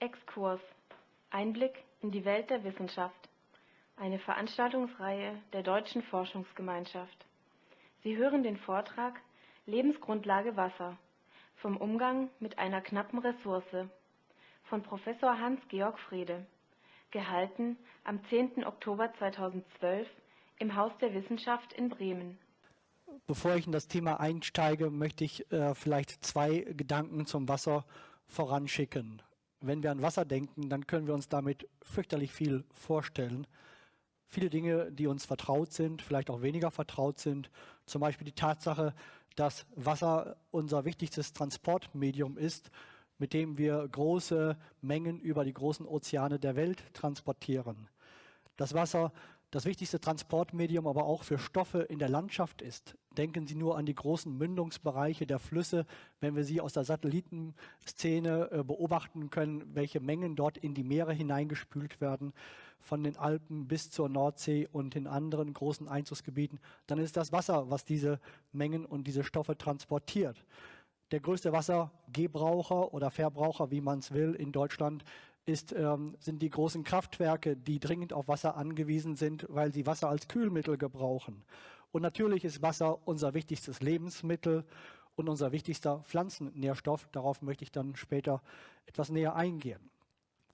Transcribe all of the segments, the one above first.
Exkurs Einblick in die Welt der Wissenschaft. Eine Veranstaltungsreihe der Deutschen Forschungsgemeinschaft. Sie hören den Vortrag Lebensgrundlage Wasser vom Umgang mit einer knappen Ressource von Professor Hans-Georg Frede, gehalten am 10. Oktober 2012 im Haus der Wissenschaft in Bremen. Bevor ich in das Thema einsteige, möchte ich äh, vielleicht zwei Gedanken zum Wasser voranschicken. Wenn wir an Wasser denken, dann können wir uns damit fürchterlich viel vorstellen. Viele Dinge, die uns vertraut sind, vielleicht auch weniger vertraut sind. Zum Beispiel die Tatsache, dass Wasser unser wichtigstes Transportmedium ist, mit dem wir große Mengen über die großen Ozeane der Welt transportieren. Das Wasser das wichtigste Transportmedium aber auch für Stoffe in der Landschaft ist. Denken Sie nur an die großen Mündungsbereiche der Flüsse, wenn wir sie aus der Satellitenszene äh, beobachten können, welche Mengen dort in die Meere hineingespült werden, von den Alpen bis zur Nordsee und in anderen großen Einzugsgebieten, dann ist das Wasser, was diese Mengen und diese Stoffe transportiert. Der größte Wassergebraucher oder Verbraucher, wie man es will, in Deutschland ist, ähm, sind die großen Kraftwerke, die dringend auf Wasser angewiesen sind, weil sie Wasser als Kühlmittel gebrauchen. Und natürlich ist Wasser unser wichtigstes Lebensmittel und unser wichtigster Pflanzennährstoff. Darauf möchte ich dann später etwas näher eingehen.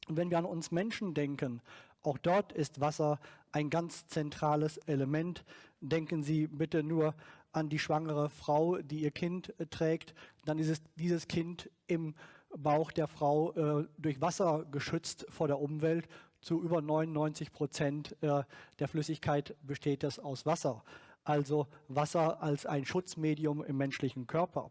Und wenn wir an uns Menschen denken, auch dort ist Wasser ein ganz zentrales Element. Denken Sie bitte nur an die schwangere Frau, die ihr Kind trägt. Dann ist es dieses Kind im Bauch der Frau äh, durch Wasser geschützt vor der Umwelt. Zu über 99 Prozent äh, der Flüssigkeit besteht es aus Wasser. Also Wasser als ein Schutzmedium im menschlichen Körper.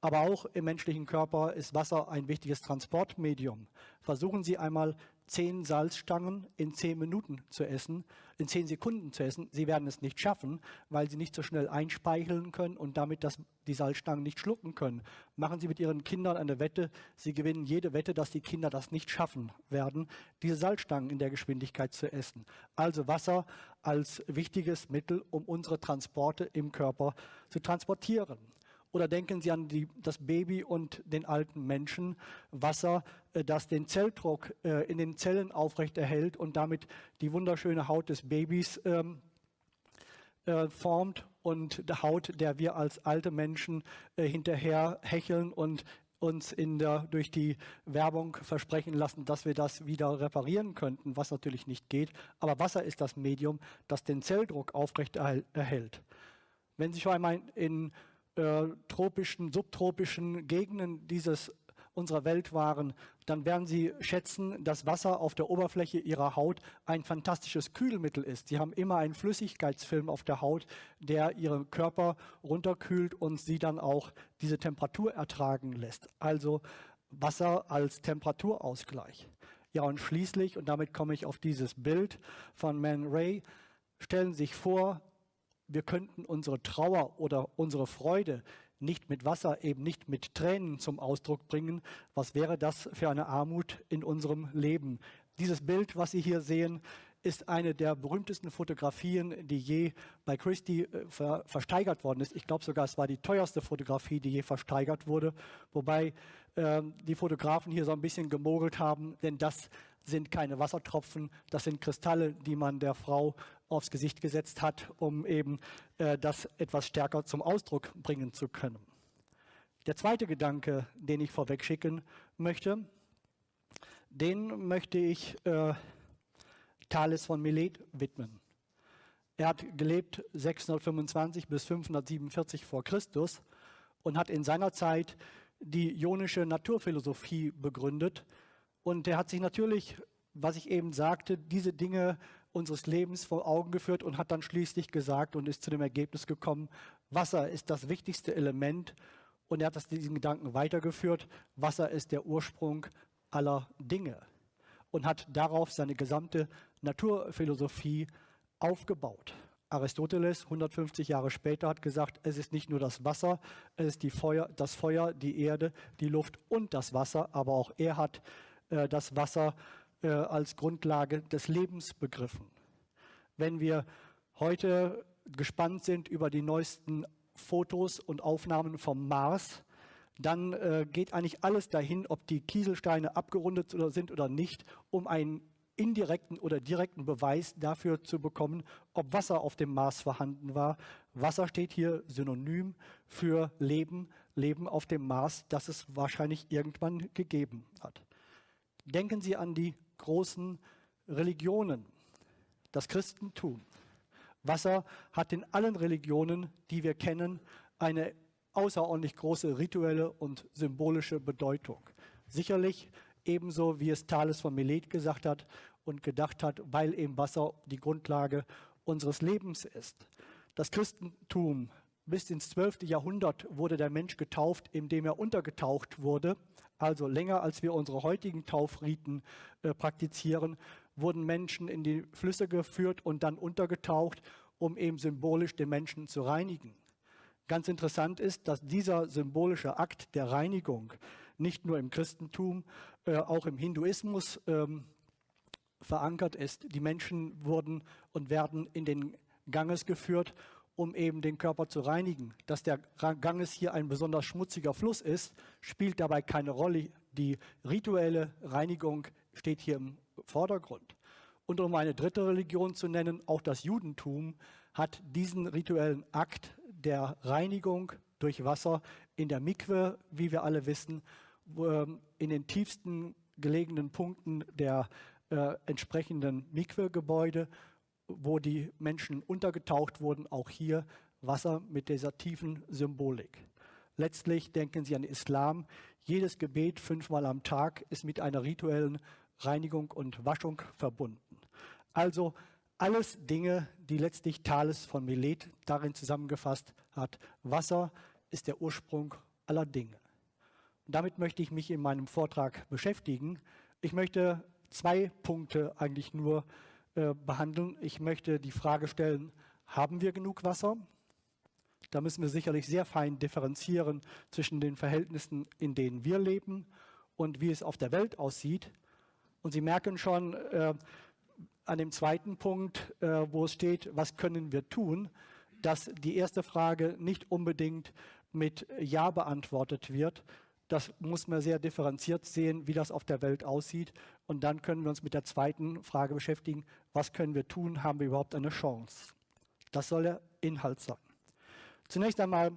Aber auch im menschlichen Körper ist Wasser ein wichtiges Transportmedium. Versuchen Sie einmal zehn Salzstangen in zehn Minuten zu essen, in zehn Sekunden zu essen. Sie werden es nicht schaffen, weil Sie nicht so schnell einspeicheln können und damit das, die Salzstangen nicht schlucken können. Machen Sie mit Ihren Kindern eine Wette. Sie gewinnen jede Wette, dass die Kinder das nicht schaffen werden, diese Salzstangen in der Geschwindigkeit zu essen. Also Wasser als wichtiges Mittel, um unsere Transporte im Körper zu transportieren. Oder denken Sie an die, das Baby und den alten Menschen. Wasser, äh, das den Zelldruck äh, in den Zellen aufrechterhält und damit die wunderschöne Haut des Babys ähm, äh, formt und die Haut, der wir als alte Menschen äh, hinterher hecheln und uns in der, durch die Werbung versprechen lassen, dass wir das wieder reparieren könnten, was natürlich nicht geht. Aber Wasser ist das Medium, das den Zelldruck aufrechterhält. Wenn Sie schon einmal in äh, tropischen, subtropischen Gegenden dieses unserer Welt waren, dann werden Sie schätzen, dass Wasser auf der Oberfläche Ihrer Haut ein fantastisches Kühlmittel ist. Sie haben immer einen Flüssigkeitsfilm auf der Haut, der Ihren Körper runterkühlt und Sie dann auch diese Temperatur ertragen lässt. Also Wasser als Temperaturausgleich. Ja, und schließlich, und damit komme ich auf dieses Bild von Man Ray, stellen sich vor, wir könnten unsere Trauer oder unsere Freude nicht mit Wasser, eben nicht mit Tränen zum Ausdruck bringen. Was wäre das für eine Armut in unserem Leben? Dieses Bild, was Sie hier sehen, ist eine der berühmtesten Fotografien, die je bei Christie äh, ver versteigert worden ist. Ich glaube sogar, es war die teuerste Fotografie, die je versteigert wurde, wobei äh, die Fotografen hier so ein bisschen gemogelt haben, denn das sind keine Wassertropfen, das sind Kristalle, die man der Frau aufs Gesicht gesetzt hat, um eben äh, das etwas stärker zum Ausdruck bringen zu können. Der zweite Gedanke, den ich vorweg schicken möchte, den möchte ich äh, Thales von Milet widmen. Er hat gelebt 625 bis 547 vor Christus und hat in seiner Zeit die ionische Naturphilosophie begründet. Und er hat sich natürlich, was ich eben sagte, diese Dinge unseres Lebens vor Augen geführt und hat dann schließlich gesagt und ist zu dem Ergebnis gekommen, Wasser ist das wichtigste Element. Und er hat das, diesen Gedanken weitergeführt, Wasser ist der Ursprung aller Dinge. Und hat darauf seine gesamte Naturphilosophie aufgebaut. Aristoteles 150 Jahre später hat gesagt, es ist nicht nur das Wasser, es ist Feuer, das Feuer, die Erde, die Luft und das Wasser, aber auch er hat äh, das Wasser äh, als Grundlage des Lebens begriffen. Wenn wir heute gespannt sind über die neuesten Fotos und Aufnahmen vom Mars, dann äh, geht eigentlich alles dahin, ob die Kieselsteine abgerundet sind oder nicht, um einen indirekten oder direkten Beweis dafür zu bekommen, ob Wasser auf dem Mars vorhanden war. Wasser steht hier synonym für Leben, Leben auf dem Mars, das es wahrscheinlich irgendwann gegeben hat. Denken Sie an die großen Religionen, das Christentum. Wasser hat in allen Religionen, die wir kennen, eine außerordentlich große rituelle und symbolische Bedeutung. Sicherlich ebenso wie es Thales von Milet gesagt hat und gedacht hat, weil eben Wasser die Grundlage unseres Lebens ist. Das Christentum bis ins 12. Jahrhundert wurde der Mensch getauft, indem er untergetaucht wurde. Also länger als wir unsere heutigen Taufriten äh, praktizieren, wurden Menschen in die Flüsse geführt und dann untergetaucht, um eben symbolisch den Menschen zu reinigen. Ganz interessant ist, dass dieser symbolische Akt der Reinigung nicht nur im Christentum, äh, auch im Hinduismus ähm, verankert ist. Die Menschen wurden und werden in den Ganges geführt, um eben den Körper zu reinigen. Dass der Ganges hier ein besonders schmutziger Fluss ist, spielt dabei keine Rolle. Die rituelle Reinigung steht hier im Vordergrund. Und um eine dritte Religion zu nennen, auch das Judentum hat diesen rituellen Akt der Reinigung durch Wasser in der Mikwe, wie wir alle wissen, ähm, in den tiefsten gelegenen Punkten der äh, entsprechenden Mikwe-Gebäude, wo die Menschen untergetaucht wurden, auch hier Wasser mit dieser tiefen Symbolik. Letztlich denken Sie an Islam. Jedes Gebet fünfmal am Tag ist mit einer rituellen Reinigung und Waschung verbunden. Also alles Dinge, die letztlich Thales von Milet darin zusammengefasst hat. Wasser ist der Ursprung aller Dinge. Und damit möchte ich mich in meinem Vortrag beschäftigen. Ich möchte zwei Punkte eigentlich nur äh, behandeln. Ich möchte die Frage stellen, haben wir genug Wasser? Da müssen wir sicherlich sehr fein differenzieren zwischen den Verhältnissen, in denen wir leben und wie es auf der Welt aussieht. Und Sie merken schon äh, an dem zweiten Punkt, äh, wo es steht, was können wir tun, dass die erste Frage nicht unbedingt mit Ja beantwortet wird, das muss man sehr differenziert sehen, wie das auf der Welt aussieht. Und dann können wir uns mit der zweiten Frage beschäftigen, was können wir tun, haben wir überhaupt eine Chance? Das soll der Inhalt sein. Zunächst einmal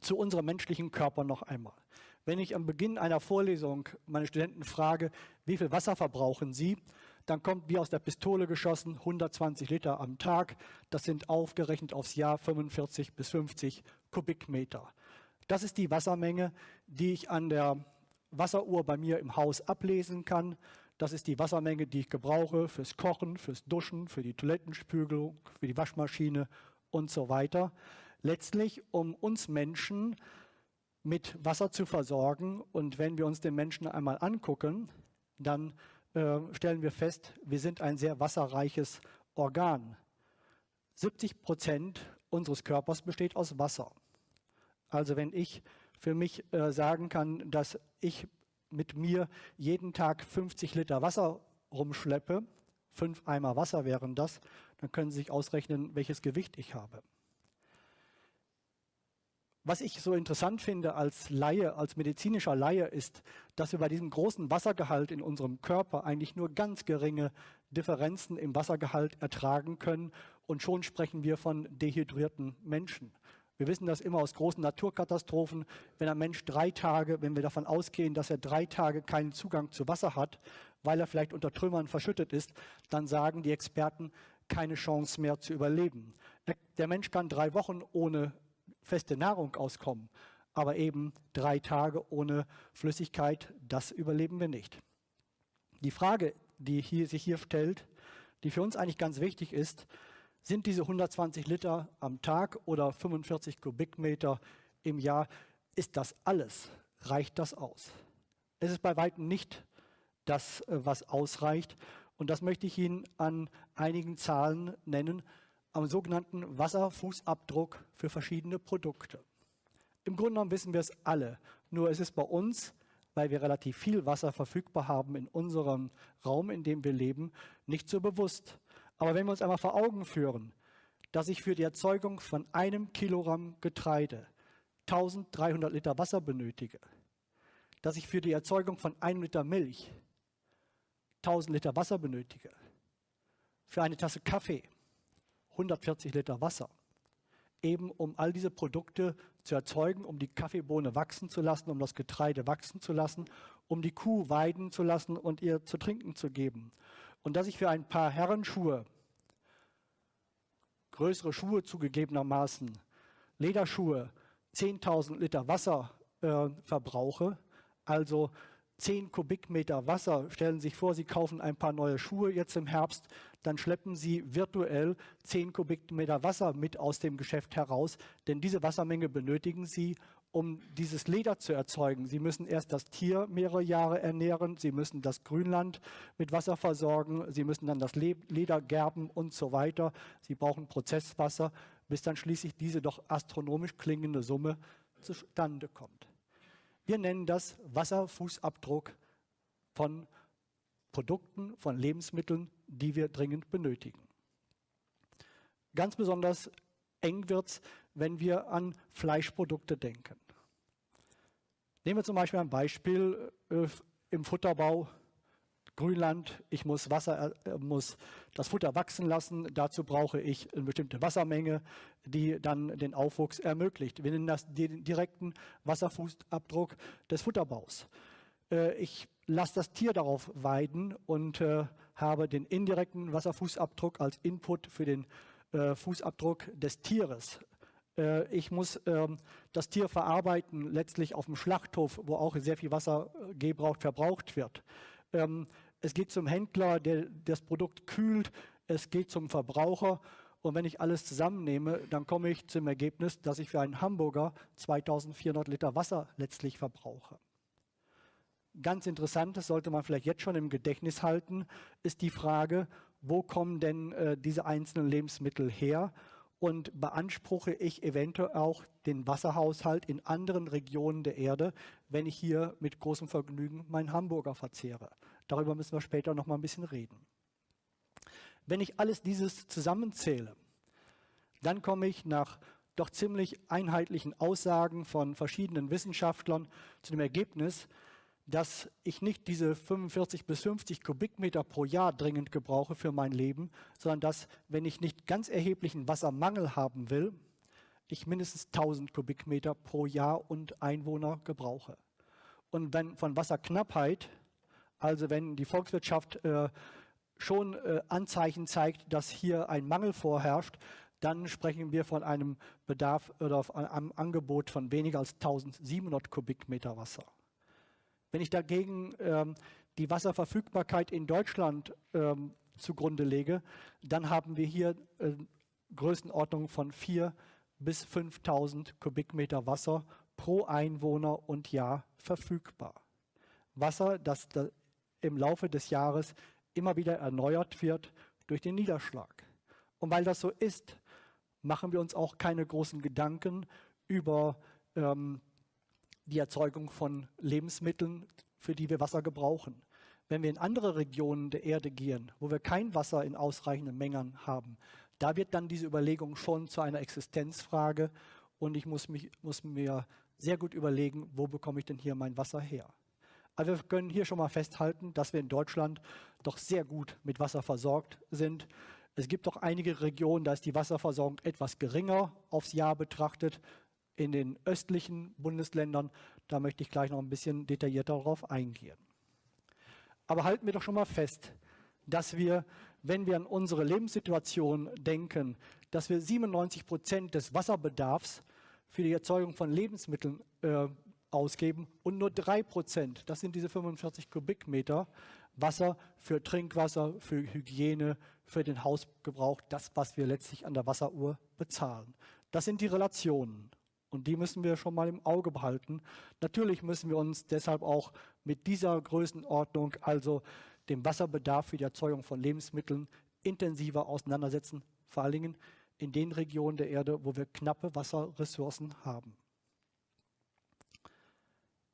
zu unserem menschlichen Körper noch einmal. Wenn ich am Beginn einer Vorlesung meine Studenten frage, wie viel Wasser verbrauchen sie, dann kommt wie aus der Pistole geschossen 120 Liter am Tag. Das sind aufgerechnet aufs Jahr 45 bis 50 Kubikmeter. Das ist die Wassermenge, die ich an der Wasseruhr bei mir im Haus ablesen kann. Das ist die Wassermenge, die ich gebrauche fürs Kochen, fürs Duschen, für die Toilettenspügelung, für die Waschmaschine und so weiter. Letztlich, um uns Menschen mit Wasser zu versorgen. Und wenn wir uns den Menschen einmal angucken, dann äh, stellen wir fest, wir sind ein sehr wasserreiches Organ. 70 Prozent unseres Körpers besteht aus Wasser. Also wenn ich für mich äh, sagen kann, dass ich mit mir jeden Tag 50 Liter Wasser rumschleppe, fünf Eimer Wasser wären das, dann können Sie sich ausrechnen, welches Gewicht ich habe. Was ich so interessant finde als Laie, als medizinischer Laie, ist, dass wir bei diesem großen Wassergehalt in unserem Körper eigentlich nur ganz geringe Differenzen im Wassergehalt ertragen können und schon sprechen wir von dehydrierten Menschen. Wir wissen das immer aus großen Naturkatastrophen. Wenn ein Mensch drei Tage, wenn wir davon ausgehen, dass er drei Tage keinen Zugang zu Wasser hat, weil er vielleicht unter Trümmern verschüttet ist, dann sagen die Experten, keine Chance mehr zu überleben. Der Mensch kann drei Wochen ohne feste Nahrung auskommen, aber eben drei Tage ohne Flüssigkeit, das überleben wir nicht. Die Frage, die hier, sich hier stellt, die für uns eigentlich ganz wichtig ist, sind diese 120 Liter am Tag oder 45 Kubikmeter im Jahr, ist das alles? Reicht das aus? Es ist bei weitem nicht das, äh, was ausreicht. Und das möchte ich Ihnen an einigen Zahlen nennen, am sogenannten Wasserfußabdruck für verschiedene Produkte. Im Grunde genommen wissen wir es alle, nur es ist bei uns, weil wir relativ viel Wasser verfügbar haben in unserem Raum, in dem wir leben, nicht so bewusst. Aber wenn wir uns einmal vor Augen führen, dass ich für die Erzeugung von einem Kilogramm Getreide 1300 Liter Wasser benötige, dass ich für die Erzeugung von einem Liter Milch 1000 Liter Wasser benötige, für eine Tasse Kaffee 140 Liter Wasser, eben um all diese Produkte zu erzeugen, um die Kaffeebohne wachsen zu lassen, um das Getreide wachsen zu lassen, um die Kuh weiden zu lassen und ihr zu trinken zu geben. Und dass ich für ein paar Herrenschuhe, größere Schuhe zugegebenermaßen, Lederschuhe, 10.000 Liter Wasser äh, verbrauche, also 10 Kubikmeter Wasser. Stellen Sie sich vor, Sie kaufen ein paar neue Schuhe jetzt im Herbst, dann schleppen Sie virtuell 10 Kubikmeter Wasser mit aus dem Geschäft heraus, denn diese Wassermenge benötigen Sie, um dieses Leder zu erzeugen. Sie müssen erst das Tier mehrere Jahre ernähren, Sie müssen das Grünland mit Wasser versorgen, Sie müssen dann das Leder gerben und so weiter. Sie brauchen Prozesswasser, bis dann schließlich diese doch astronomisch klingende Summe zustande kommt. Wir nennen das Wasserfußabdruck von Produkten, von Lebensmitteln, die wir dringend benötigen. Ganz besonders eng wird es, wenn wir an Fleischprodukte denken. Nehmen wir zum Beispiel ein Beispiel äh, im Futterbau. Grünland, ich muss, Wasser, äh, muss das Futter wachsen lassen. Dazu brauche ich eine bestimmte Wassermenge, die dann den Aufwuchs ermöglicht. Wir nennen das den direkten Wasserfußabdruck des Futterbaus. Äh, ich lasse das Tier darauf weiden und äh, habe den indirekten Wasserfußabdruck als Input für den Fußabdruck des Tieres. Äh, ich muss ähm, das Tier verarbeiten, letztlich auf dem Schlachthof, wo auch sehr viel Wasser äh, gebraucht, verbraucht wird. Ähm, es geht zum Händler, der das Produkt kühlt. Es geht zum Verbraucher. Und wenn ich alles zusammennehme, dann komme ich zum Ergebnis, dass ich für einen Hamburger 2400 Liter Wasser letztlich verbrauche. Ganz interessant, das sollte man vielleicht jetzt schon im Gedächtnis halten, ist die Frage, wo kommen denn äh, diese einzelnen Lebensmittel her und beanspruche ich eventuell auch den Wasserhaushalt in anderen Regionen der Erde, wenn ich hier mit großem Vergnügen meinen Hamburger verzehre. Darüber müssen wir später noch mal ein bisschen reden. Wenn ich alles dieses zusammenzähle, dann komme ich nach doch ziemlich einheitlichen Aussagen von verschiedenen Wissenschaftlern zu dem Ergebnis, dass ich nicht diese 45 bis 50 Kubikmeter pro Jahr dringend gebrauche für mein Leben, sondern dass, wenn ich nicht ganz erheblichen Wassermangel haben will, ich mindestens 1000 Kubikmeter pro Jahr und Einwohner gebrauche. Und wenn von Wasserknappheit also wenn die Volkswirtschaft äh, schon äh, Anzeichen zeigt, dass hier ein Mangel vorherrscht, dann sprechen wir von einem Bedarf oder einem Angebot von weniger als 1700 Kubikmeter Wasser. Wenn ich dagegen ähm, die Wasserverfügbarkeit in Deutschland ähm, zugrunde lege, dann haben wir hier äh, Größenordnung von 4.000 bis 5.000 Kubikmeter Wasser pro Einwohner und Jahr verfügbar. Wasser, das im Laufe des Jahres immer wieder erneuert wird durch den Niederschlag. Und weil das so ist, machen wir uns auch keine großen Gedanken über ähm, die Erzeugung von Lebensmitteln, für die wir Wasser gebrauchen. Wenn wir in andere Regionen der Erde gehen, wo wir kein Wasser in ausreichenden Mengen haben, da wird dann diese Überlegung schon zu einer Existenzfrage und ich muss, mich, muss mir sehr gut überlegen, wo bekomme ich denn hier mein Wasser her. Aber wir können hier schon mal festhalten, dass wir in Deutschland doch sehr gut mit Wasser versorgt sind. Es gibt doch einige Regionen, da ist die Wasserversorgung etwas geringer aufs Jahr betrachtet. In den östlichen Bundesländern, da möchte ich gleich noch ein bisschen detaillierter darauf eingehen. Aber halten wir doch schon mal fest, dass wir, wenn wir an unsere Lebenssituation denken, dass wir 97 Prozent des Wasserbedarfs für die Erzeugung von Lebensmitteln äh, ausgeben und nur drei Prozent, das sind diese 45 Kubikmeter, Wasser für Trinkwasser, für Hygiene, für den Hausgebrauch, das, was wir letztlich an der Wasseruhr bezahlen. Das sind die Relationen und die müssen wir schon mal im Auge behalten. Natürlich müssen wir uns deshalb auch mit dieser Größenordnung, also dem Wasserbedarf für die Erzeugung von Lebensmitteln, intensiver auseinandersetzen, vor allen Dingen in den Regionen der Erde, wo wir knappe Wasserressourcen haben.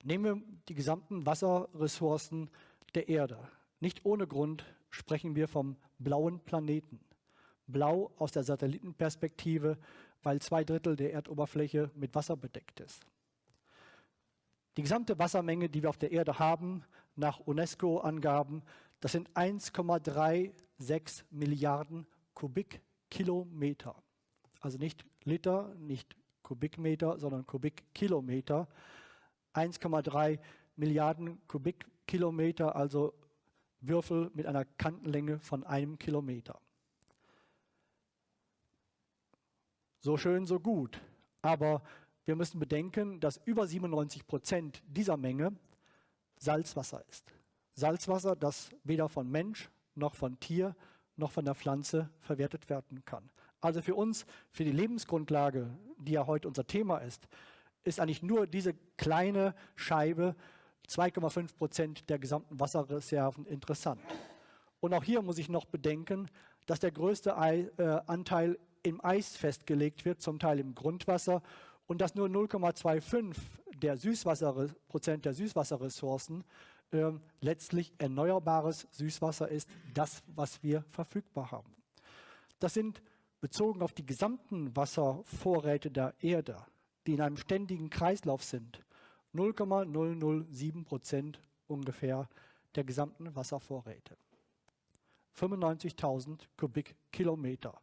Nehmen wir die gesamten Wasserressourcen der Erde. Nicht ohne Grund sprechen wir vom blauen Planeten. blau aus der Satellitenperspektive, weil zwei Drittel der Erdoberfläche mit Wasser bedeckt ist. Die gesamte Wassermenge, die wir auf der Erde haben, nach UNESCO-Angaben, das sind 1,36 Milliarden Kubikkilometer. Also nicht Liter, nicht Kubikmeter, sondern Kubikkilometer. 1,3 Milliarden Kubikkilometer, also Würfel mit einer Kantenlänge von einem Kilometer. So schön, so gut. Aber wir müssen bedenken, dass über 97 Prozent dieser Menge Salzwasser ist. Salzwasser, das weder von Mensch noch von Tier noch von der Pflanze verwertet werden kann. Also für uns, für die Lebensgrundlage, die ja heute unser Thema ist, ist eigentlich nur diese kleine Scheibe 2,5 Prozent der gesamten Wasserreserven interessant. Und auch hier muss ich noch bedenken, dass der größte äh, Anteil im Eis festgelegt wird, zum Teil im Grundwasser, und dass nur 0,25 der Süßwasser, Prozent der Süßwasserressourcen äh, letztlich erneuerbares Süßwasser ist, das, was wir verfügbar haben. Das sind bezogen auf die gesamten Wasservorräte der Erde, die in einem ständigen Kreislauf sind, 0,007 Prozent ungefähr der gesamten Wasservorräte. 95.000 Kubikkilometer.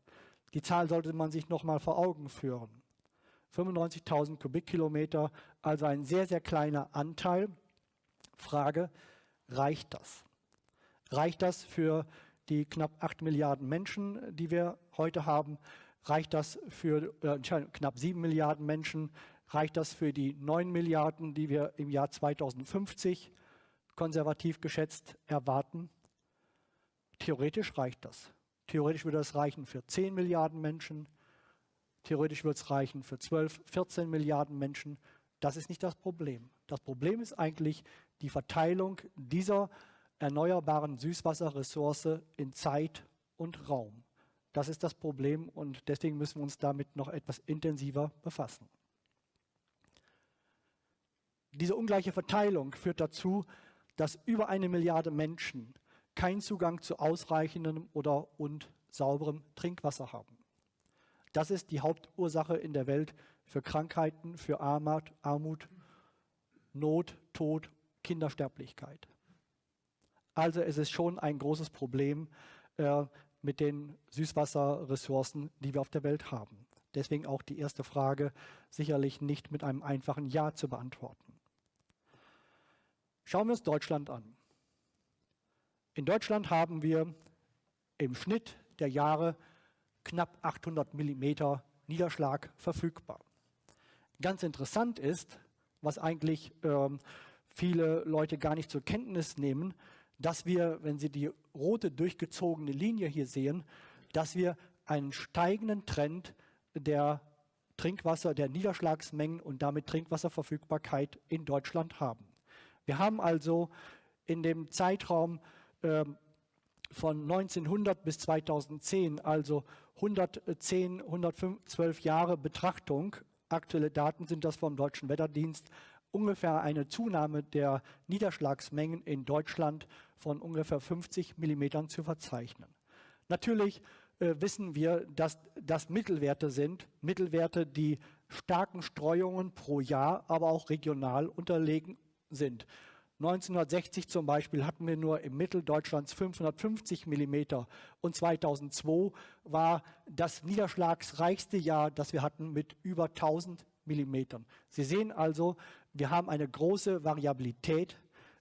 Die Zahl sollte man sich noch mal vor Augen führen. 95.000 Kubikkilometer, also ein sehr, sehr kleiner Anteil. Frage, reicht das? Reicht das für die knapp 8 Milliarden Menschen, die wir heute haben? Reicht das für äh, knapp 7 Milliarden Menschen? Reicht das für die 9 Milliarden, die wir im Jahr 2050 konservativ geschätzt erwarten? Theoretisch reicht das. Theoretisch würde das reichen für 10 Milliarden Menschen. Theoretisch würde es reichen für 12, 14 Milliarden Menschen. Das ist nicht das Problem. Das Problem ist eigentlich die Verteilung dieser erneuerbaren Süßwasserressource in Zeit und Raum. Das ist das Problem und deswegen müssen wir uns damit noch etwas intensiver befassen. Diese ungleiche Verteilung führt dazu, dass über eine Milliarde Menschen keinen Zugang zu ausreichendem oder und sauberem Trinkwasser haben. Das ist die Hauptursache in der Welt für Krankheiten, für Armut, Not, Tod, Kindersterblichkeit. Also es ist schon ein großes Problem äh, mit den Süßwasserressourcen, die wir auf der Welt haben. Deswegen auch die erste Frage sicherlich nicht mit einem einfachen Ja zu beantworten. Schauen wir uns Deutschland an. In Deutschland haben wir im Schnitt der Jahre knapp 800 Millimeter Niederschlag verfügbar. Ganz interessant ist, was eigentlich ähm, viele Leute gar nicht zur Kenntnis nehmen, dass wir, wenn Sie die rote durchgezogene Linie hier sehen, dass wir einen steigenden Trend der Trinkwasser, der Niederschlagsmengen und damit Trinkwasserverfügbarkeit in Deutschland haben. Wir haben also in dem Zeitraum von 1900 bis 2010, also 110, 112 Jahre Betrachtung, aktuelle Daten sind das vom Deutschen Wetterdienst, ungefähr eine Zunahme der Niederschlagsmengen in Deutschland von ungefähr 50 Millimetern zu verzeichnen. Natürlich äh, wissen wir, dass das Mittelwerte sind, Mittelwerte, die starken Streuungen pro Jahr, aber auch regional unterlegen sind. 1960 zum Beispiel hatten wir nur im Mittel Deutschlands 550 Millimeter und 2002 war das niederschlagsreichste Jahr, das wir hatten, mit über 1000 Millimetern. Sie sehen also, wir haben eine große Variabilität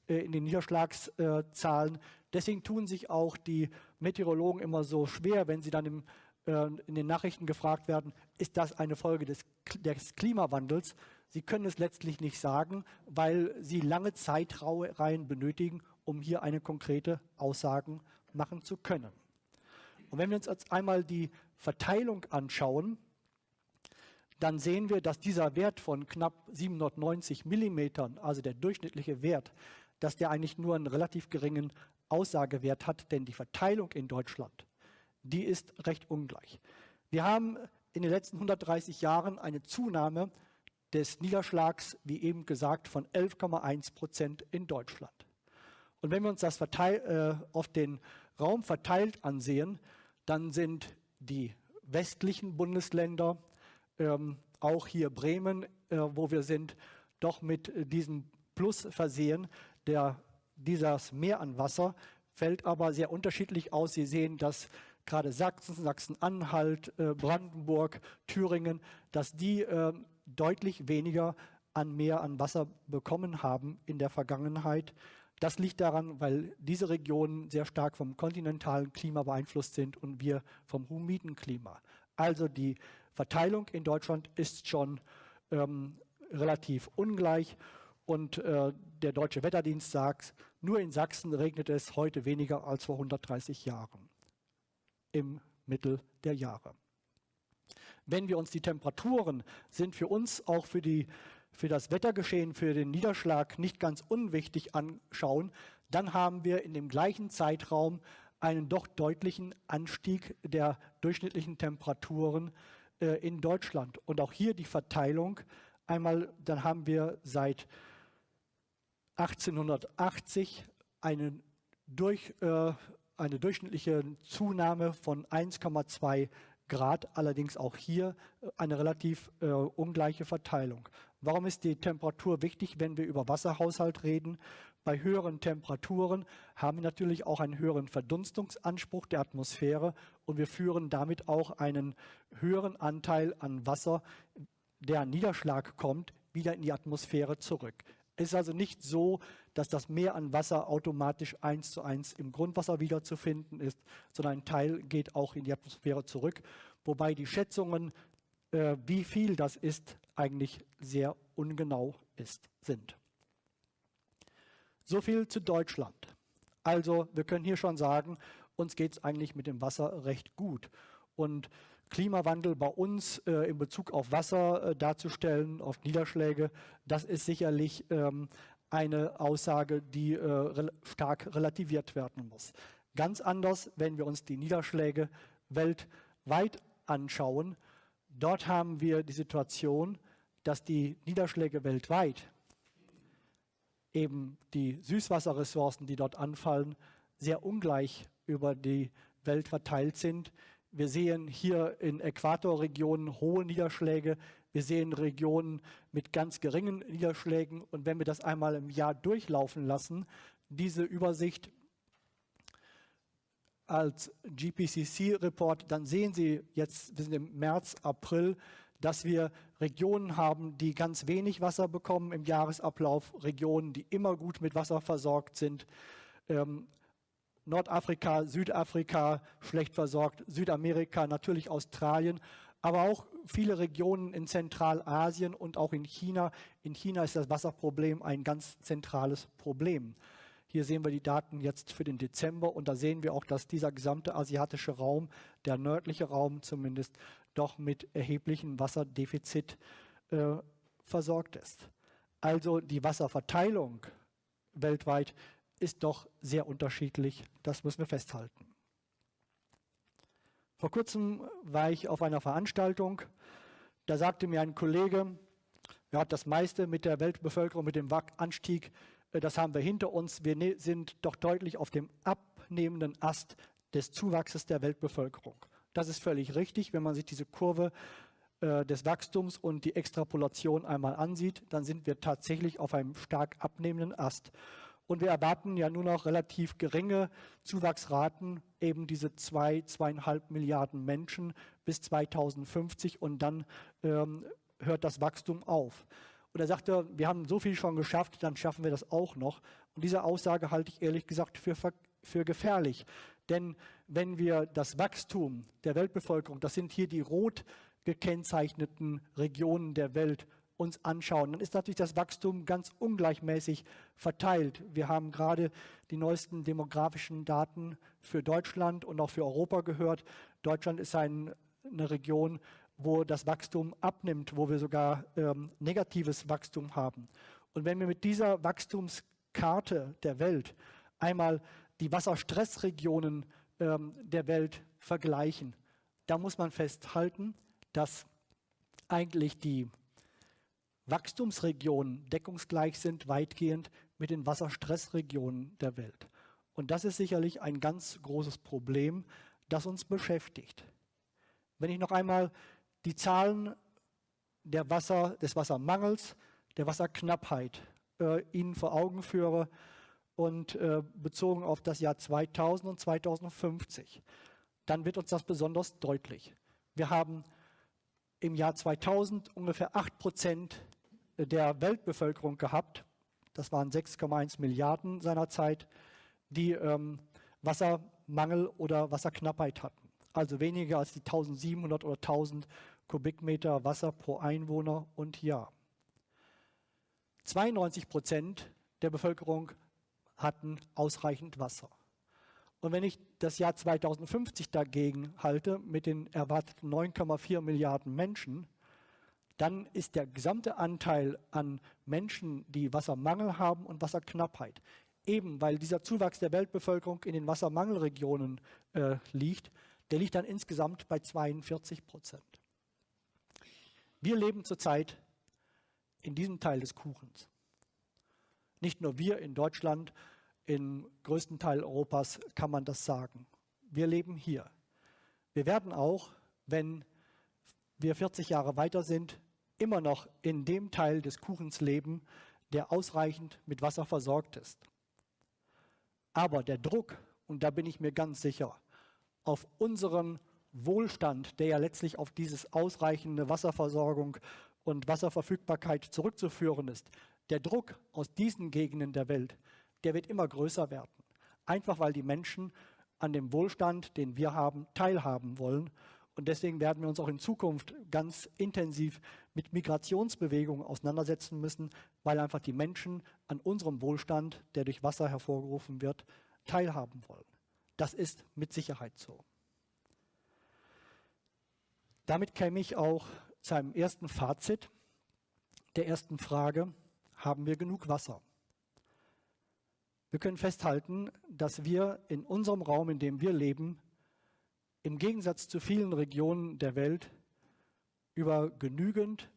äh, in den Niederschlagszahlen. Deswegen tun sich auch die Meteorologen immer so schwer, wenn sie dann im, äh, in den Nachrichten gefragt werden, ist das eine Folge des, des Klimawandels? Sie können es letztlich nicht sagen, weil Sie lange Zeitreihen benötigen, um hier eine konkrete Aussage machen zu können. Und wenn wir uns jetzt einmal die Verteilung anschauen, dann sehen wir, dass dieser Wert von knapp 790 Millimetern, also der durchschnittliche Wert, dass der eigentlich nur einen relativ geringen Aussagewert hat, denn die Verteilung in Deutschland, die ist recht ungleich. Wir haben in den letzten 130 Jahren eine Zunahme des Niederschlags, wie eben gesagt, von 11,1 Prozent in Deutschland. Und wenn wir uns das verteil, äh, auf den Raum verteilt ansehen, dann sind die westlichen Bundesländer, ähm, auch hier Bremen, äh, wo wir sind, doch mit diesem Plus versehen. Der, dieses Mehr an Wasser fällt aber sehr unterschiedlich aus. Sie sehen, dass gerade Sachsen, Sachsen-Anhalt, äh, Brandenburg, Thüringen, dass die äh, deutlich weniger an Meer an Wasser bekommen haben in der Vergangenheit. Das liegt daran, weil diese Regionen sehr stark vom kontinentalen Klima beeinflusst sind und wir vom humiden Klima. Also die Verteilung in Deutschland ist schon ähm, relativ ungleich und äh, der Deutsche Wetterdienst sagt, nur in Sachsen regnet es heute weniger als vor 130 Jahren im Mittel der Jahre. Wenn wir uns die Temperaturen sind für uns auch für die für das Wettergeschehen, für den Niederschlag nicht ganz unwichtig anschauen, dann haben wir in dem gleichen Zeitraum einen doch deutlichen Anstieg der durchschnittlichen Temperaturen äh, in Deutschland. Und auch hier die Verteilung. Einmal, dann haben wir seit 1880 einen durch, äh, eine durchschnittliche Zunahme von 1,2 Grad, allerdings auch hier äh, eine relativ äh, ungleiche Verteilung. Warum ist die Temperatur wichtig, wenn wir über Wasserhaushalt reden? Bei höheren Temperaturen haben wir natürlich auch einen höheren Verdunstungsanspruch der Atmosphäre und wir führen damit auch einen höheren Anteil an Wasser, der an Niederschlag kommt, wieder in die Atmosphäre zurück. Es ist also nicht so, dass das Mehr an Wasser automatisch eins zu eins im Grundwasser wiederzufinden ist, sondern ein Teil geht auch in die Atmosphäre zurück, wobei die Schätzungen, äh, wie viel das ist, eigentlich sehr ungenau ist, sind. So viel zu Deutschland. Also wir können hier schon sagen, uns geht es eigentlich mit dem Wasser recht gut. Und Klimawandel bei uns äh, in Bezug auf Wasser äh, darzustellen, auf Niederschläge, das ist sicherlich ähm, eine Aussage, die äh, re stark relativiert werden muss. Ganz anders, wenn wir uns die Niederschläge weltweit anschauen. Dort haben wir die Situation, dass die Niederschläge weltweit, eben die Süßwasserressourcen, die dort anfallen, sehr ungleich über die Welt verteilt sind. Wir sehen hier in Äquatorregionen hohe Niederschläge. Wir sehen Regionen mit ganz geringen Niederschlägen. Und wenn wir das einmal im Jahr durchlaufen lassen, diese Übersicht als GPCC-Report, dann sehen Sie jetzt, wir sind im März, April, dass wir Regionen haben, die ganz wenig Wasser bekommen im Jahresablauf, Regionen, die immer gut mit Wasser versorgt sind. Ähm, Nordafrika, Südafrika schlecht versorgt, Südamerika, natürlich Australien, aber auch viele Regionen in Zentralasien und auch in China. In China ist das Wasserproblem ein ganz zentrales Problem. Hier sehen wir die Daten jetzt für den Dezember und da sehen wir auch, dass dieser gesamte asiatische Raum, der nördliche Raum zumindest, doch mit erheblichem Wasserdefizit äh, versorgt ist. Also die Wasserverteilung weltweit ist doch sehr unterschiedlich. Das müssen wir festhalten. Vor kurzem war ich auf einer Veranstaltung. Da sagte mir ein Kollege, ja, das meiste mit der Weltbevölkerung, mit dem Anstieg, äh, das haben wir hinter uns. Wir ne-, sind doch deutlich auf dem abnehmenden Ast des Zuwachses der Weltbevölkerung. Das ist völlig richtig. Wenn man sich diese Kurve äh, des Wachstums und die Extrapolation einmal ansieht, dann sind wir tatsächlich auf einem stark abnehmenden Ast. Und wir erwarten ja nur noch relativ geringe Zuwachsraten, eben diese zwei, zweieinhalb Milliarden Menschen bis 2050 und dann ähm, hört das Wachstum auf. Und er sagte, wir haben so viel schon geschafft, dann schaffen wir das auch noch. Und diese Aussage halte ich ehrlich gesagt für, für gefährlich. Denn wenn wir das Wachstum der Weltbevölkerung, das sind hier die rot gekennzeichneten Regionen der Welt, uns anschauen, dann ist natürlich das Wachstum ganz ungleichmäßig verteilt. Wir haben gerade die neuesten demografischen Daten für Deutschland und auch für Europa gehört. Deutschland ist ein, eine Region, wo das Wachstum abnimmt, wo wir sogar ähm, negatives Wachstum haben. Und wenn wir mit dieser Wachstumskarte der Welt einmal die Wasserstressregionen ähm, der Welt vergleichen, da muss man festhalten, dass eigentlich die Wachstumsregionen deckungsgleich sind weitgehend mit den Wasserstressregionen der Welt. Und das ist sicherlich ein ganz großes Problem, das uns beschäftigt. Wenn ich noch einmal die Zahlen der Wasser, des Wassermangels, der Wasserknappheit äh, Ihnen vor Augen führe und äh, bezogen auf das Jahr 2000 und 2050, dann wird uns das besonders deutlich. Wir haben im Jahr 2000 ungefähr 8 Prozent der Weltbevölkerung gehabt, das waren 6,1 Milliarden seinerzeit, die ähm, Wassermangel oder Wasserknappheit hatten. Also weniger als die 1700 oder 1000 Kubikmeter Wasser pro Einwohner und Jahr. 92 Prozent der Bevölkerung hatten ausreichend Wasser. Und wenn ich das Jahr 2050 dagegen halte mit den erwarteten 9,4 Milliarden Menschen, dann ist der gesamte Anteil an Menschen, die Wassermangel haben und Wasserknappheit, eben weil dieser Zuwachs der Weltbevölkerung in den Wassermangelregionen äh, liegt, der liegt dann insgesamt bei 42 Prozent. Wir leben zurzeit in diesem Teil des Kuchens. Nicht nur wir in Deutschland, im größten Teil Europas kann man das sagen. Wir leben hier. Wir werden auch, wenn wir 40 Jahre weiter sind, immer noch in dem Teil des Kuchens leben, der ausreichend mit Wasser versorgt ist. Aber der Druck, und da bin ich mir ganz sicher, auf unseren Wohlstand, der ja letztlich auf diese ausreichende Wasserversorgung und Wasserverfügbarkeit zurückzuführen ist, der Druck aus diesen Gegenden der Welt, der wird immer größer werden. Einfach weil die Menschen an dem Wohlstand, den wir haben, teilhaben wollen. Und deswegen werden wir uns auch in Zukunft ganz intensiv mit Migrationsbewegungen auseinandersetzen müssen, weil einfach die Menschen an unserem Wohlstand, der durch Wasser hervorgerufen wird, teilhaben wollen. Das ist mit Sicherheit so. Damit käme ich auch zu einem ersten Fazit der ersten Frage, haben wir genug Wasser? Wir können festhalten, dass wir in unserem Raum, in dem wir leben, im Gegensatz zu vielen Regionen der Welt über genügend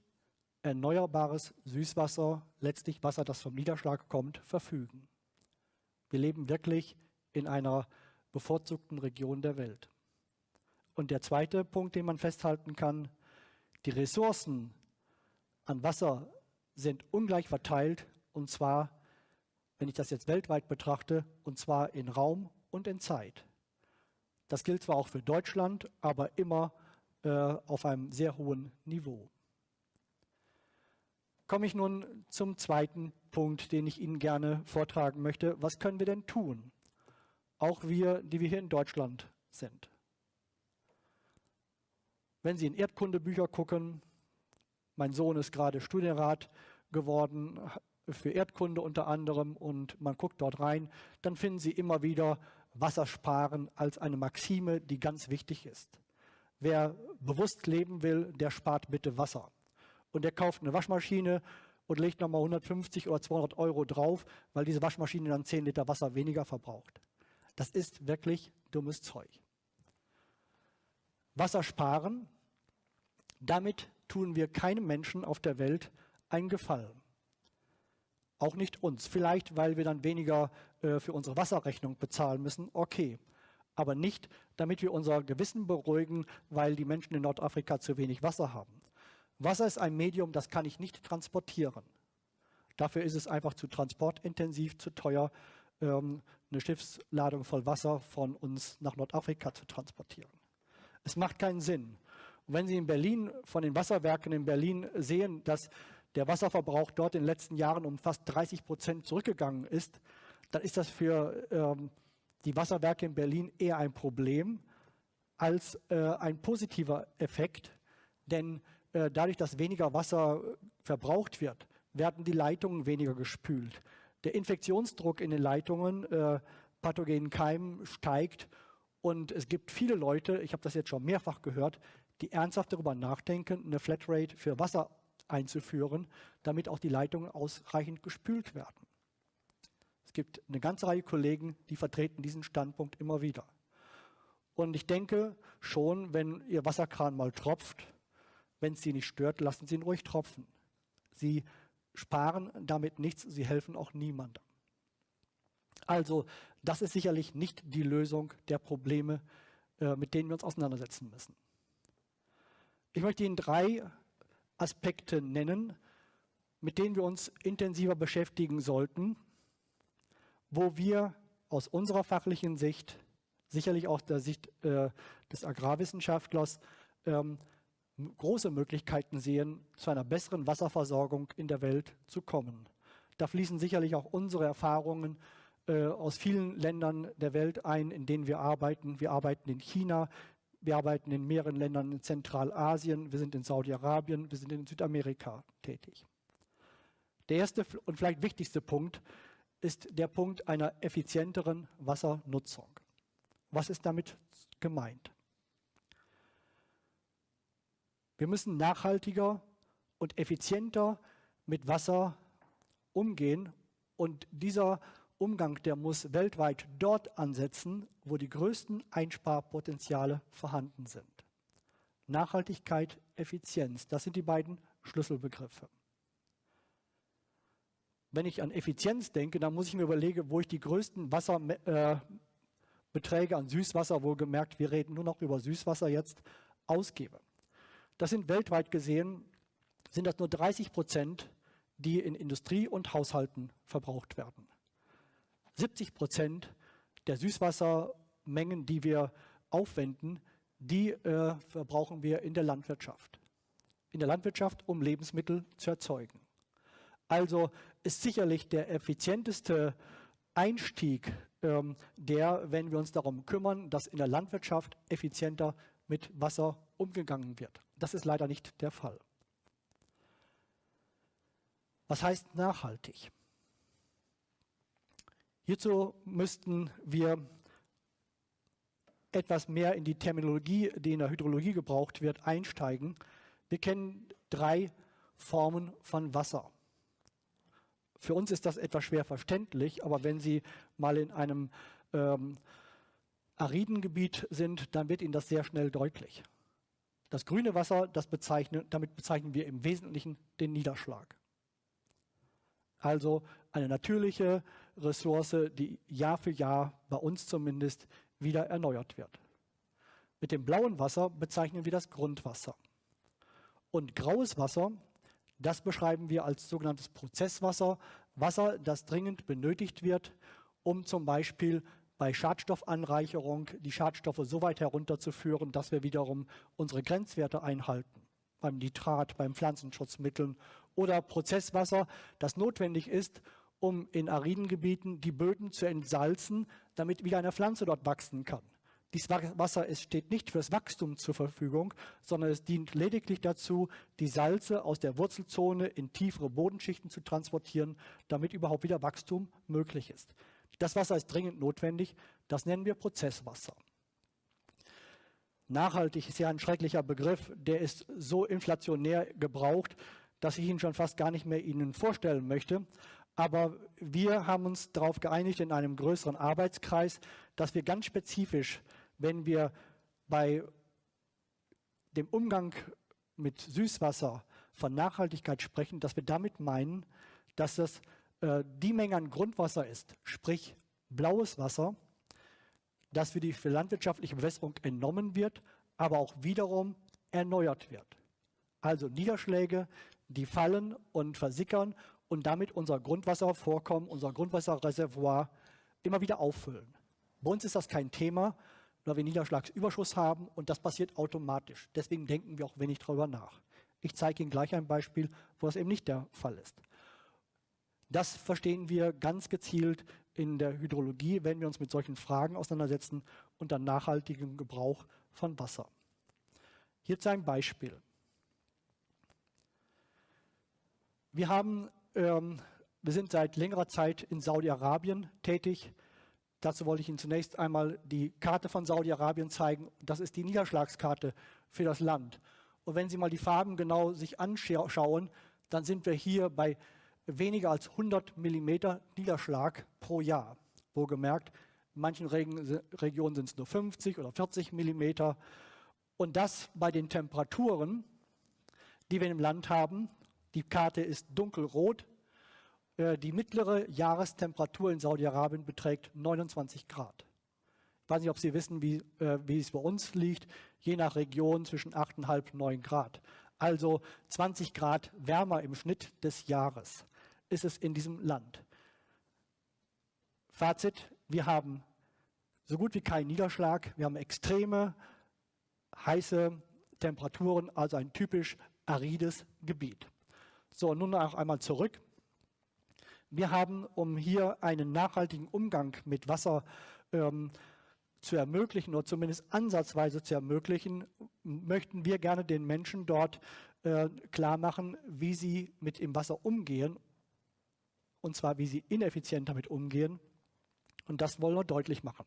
erneuerbares Süßwasser, letztlich Wasser, das vom Niederschlag kommt, verfügen. Wir leben wirklich in einer bevorzugten Region der Welt. Und der zweite Punkt, den man festhalten kann, die Ressourcen an Wasser sind ungleich verteilt und zwar, wenn ich das jetzt weltweit betrachte, und zwar in Raum und in Zeit. Das gilt zwar auch für Deutschland, aber immer äh, auf einem sehr hohen Niveau. Komme ich nun zum zweiten Punkt, den ich Ihnen gerne vortragen möchte. Was können wir denn tun? Auch wir, die wir hier in Deutschland sind. Wenn Sie in Erdkundebücher gucken, mein Sohn ist gerade Studienrat geworden für Erdkunde unter anderem und man guckt dort rein, dann finden Sie immer wieder Wassersparen als eine Maxime, die ganz wichtig ist. Wer bewusst leben will, der spart bitte Wasser. Und der kauft eine Waschmaschine und legt nochmal 150 oder 200 Euro drauf, weil diese Waschmaschine dann 10 Liter Wasser weniger verbraucht. Das ist wirklich dummes Zeug. Wasser sparen, damit tun wir keinem Menschen auf der Welt einen Gefallen. Auch nicht uns. Vielleicht, weil wir dann weniger äh, für unsere Wasserrechnung bezahlen müssen. Okay. Aber nicht, damit wir unser Gewissen beruhigen, weil die Menschen in Nordafrika zu wenig Wasser haben. Wasser ist ein Medium, das kann ich nicht transportieren. Dafür ist es einfach zu transportintensiv, zu teuer, ähm, eine Schiffsladung voll Wasser von uns nach Nordafrika zu transportieren. Es macht keinen Sinn. Und wenn Sie in Berlin von den Wasserwerken in Berlin sehen, dass der Wasserverbrauch dort in den letzten Jahren um fast 30 Prozent zurückgegangen ist, dann ist das für ähm, die Wasserwerke in Berlin eher ein Problem als äh, ein positiver Effekt. Denn äh, dadurch, dass weniger Wasser verbraucht wird, werden die Leitungen weniger gespült. Der Infektionsdruck in den Leitungen, äh, pathogenen Keimen steigt und es gibt viele Leute, ich habe das jetzt schon mehrfach gehört, die ernsthaft darüber nachdenken, eine Flatrate für Wasser einzuführen, damit auch die Leitungen ausreichend gespült werden. Es gibt eine ganze Reihe Kollegen, die vertreten diesen Standpunkt immer wieder. Und ich denke schon, wenn Ihr Wasserkran mal tropft, wenn es Sie nicht stört, lassen Sie ihn ruhig tropfen. Sie sparen damit nichts, Sie helfen auch niemandem. Also das ist sicherlich nicht die Lösung der Probleme, äh, mit denen wir uns auseinandersetzen müssen. Ich möchte Ihnen drei Aspekte nennen, mit denen wir uns intensiver beschäftigen sollten, wo wir aus unserer fachlichen Sicht, sicherlich auch der Sicht äh, des Agrarwissenschaftlers, ähm, große Möglichkeiten sehen, zu einer besseren Wasserversorgung in der Welt zu kommen. Da fließen sicherlich auch unsere Erfahrungen äh, aus vielen Ländern der Welt ein, in denen wir arbeiten. Wir arbeiten in China, wir arbeiten in mehreren Ländern in Zentralasien, wir sind in Saudi-Arabien, wir sind in Südamerika tätig. Der erste und vielleicht wichtigste Punkt ist der Punkt einer effizienteren Wassernutzung. Was ist damit gemeint? Wir müssen nachhaltiger und effizienter mit Wasser umgehen und dieser Umgang, der muss weltweit dort ansetzen, wo die größten Einsparpotenziale vorhanden sind. Nachhaltigkeit, Effizienz, das sind die beiden Schlüsselbegriffe. Wenn ich an Effizienz denke, dann muss ich mir überlegen, wo ich die größten Wasserbeträge äh, an Süßwasser, wohlgemerkt, wir reden nur noch über Süßwasser jetzt, ausgebe. Das sind weltweit gesehen, sind das nur 30 Prozent, die in Industrie und Haushalten verbraucht werden. 70 Prozent der Süßwassermengen, die wir aufwenden, die äh, verbrauchen wir in der Landwirtschaft. In der Landwirtschaft, um Lebensmittel zu erzeugen. Also ist sicherlich der effizienteste Einstieg ähm, der, wenn wir uns darum kümmern, dass in der Landwirtschaft effizienter mit Wasser umgegangen wird. Das ist leider nicht der Fall. Was heißt nachhaltig? Hierzu müssten wir etwas mehr in die Terminologie, die in der Hydrologie gebraucht wird, einsteigen. Wir kennen drei Formen von Wasser. Für uns ist das etwas schwer verständlich, aber wenn Sie mal in einem ähm, ariden Gebiet sind, dann wird Ihnen das sehr schnell deutlich. Das grüne Wasser, das bezeichnen, damit bezeichnen wir im Wesentlichen den Niederschlag. Also eine natürliche Ressource, die Jahr für Jahr, bei uns zumindest, wieder erneuert wird. Mit dem blauen Wasser bezeichnen wir das Grundwasser. Und graues Wasser das beschreiben wir als sogenanntes Prozesswasser, Wasser, das dringend benötigt wird, um zum Beispiel bei Schadstoffanreicherung die Schadstoffe so weit herunterzuführen, dass wir wiederum unsere Grenzwerte einhalten. Beim Nitrat, beim Pflanzenschutzmitteln oder Prozesswasser, das notwendig ist, um in ariden Gebieten die Böden zu entsalzen, damit wieder eine Pflanze dort wachsen kann. Dieses Wasser es steht nicht fürs Wachstum zur Verfügung, sondern es dient lediglich dazu, die Salze aus der Wurzelzone in tiefere Bodenschichten zu transportieren, damit überhaupt wieder Wachstum möglich ist. Das Wasser ist dringend notwendig, das nennen wir Prozesswasser. Nachhaltig ist ja ein schrecklicher Begriff, der ist so inflationär gebraucht, dass ich ihn schon fast gar nicht mehr Ihnen vorstellen möchte. Aber wir haben uns darauf geeinigt in einem größeren Arbeitskreis, dass wir ganz spezifisch wenn wir bei dem Umgang mit Süßwasser von Nachhaltigkeit sprechen, dass wir damit meinen, dass das äh, die Menge an Grundwasser ist, sprich blaues Wasser, das für die für landwirtschaftliche Bewässerung entnommen wird, aber auch wiederum erneuert wird. Also Niederschläge, die fallen und versickern und damit unser Grundwasservorkommen, unser Grundwasserreservoir immer wieder auffüllen. Bei uns ist das kein Thema, weil wir Niederschlagsüberschuss haben und das passiert automatisch. Deswegen denken wir auch wenig darüber nach. Ich zeige Ihnen gleich ein Beispiel, wo das eben nicht der Fall ist. Das verstehen wir ganz gezielt in der Hydrologie, wenn wir uns mit solchen Fragen auseinandersetzen unter nachhaltigem Gebrauch von Wasser. Hierzu ein Beispiel. Wir, haben, ähm, wir sind seit längerer Zeit in Saudi-Arabien tätig. Dazu wollte ich Ihnen zunächst einmal die Karte von Saudi-Arabien zeigen. Das ist die Niederschlagskarte für das Land. Und wenn Sie mal die Farben genau sich anschauen, dann sind wir hier bei weniger als 100 Millimeter Niederschlag pro Jahr. Wohlgemerkt, in manchen Regionen sind es nur 50 oder 40 Millimeter. Und das bei den Temperaturen, die wir im Land haben. Die Karte ist dunkelrot, die mittlere Jahrestemperatur in Saudi-Arabien beträgt 29 Grad. Ich weiß nicht, ob Sie wissen, wie, äh, wie es bei uns liegt. Je nach Region zwischen 8,5 und 9 Grad. Also 20 Grad wärmer im Schnitt des Jahres ist es in diesem Land. Fazit, wir haben so gut wie keinen Niederschlag. Wir haben extreme heiße Temperaturen, also ein typisch arides Gebiet. So, nun auch einmal zurück. Wir haben, um hier einen nachhaltigen Umgang mit Wasser ähm, zu ermöglichen oder zumindest ansatzweise zu ermöglichen, möchten wir gerne den Menschen dort äh, klar machen, wie sie mit dem Wasser umgehen, und zwar wie sie ineffizient damit umgehen. Und das wollen wir deutlich machen.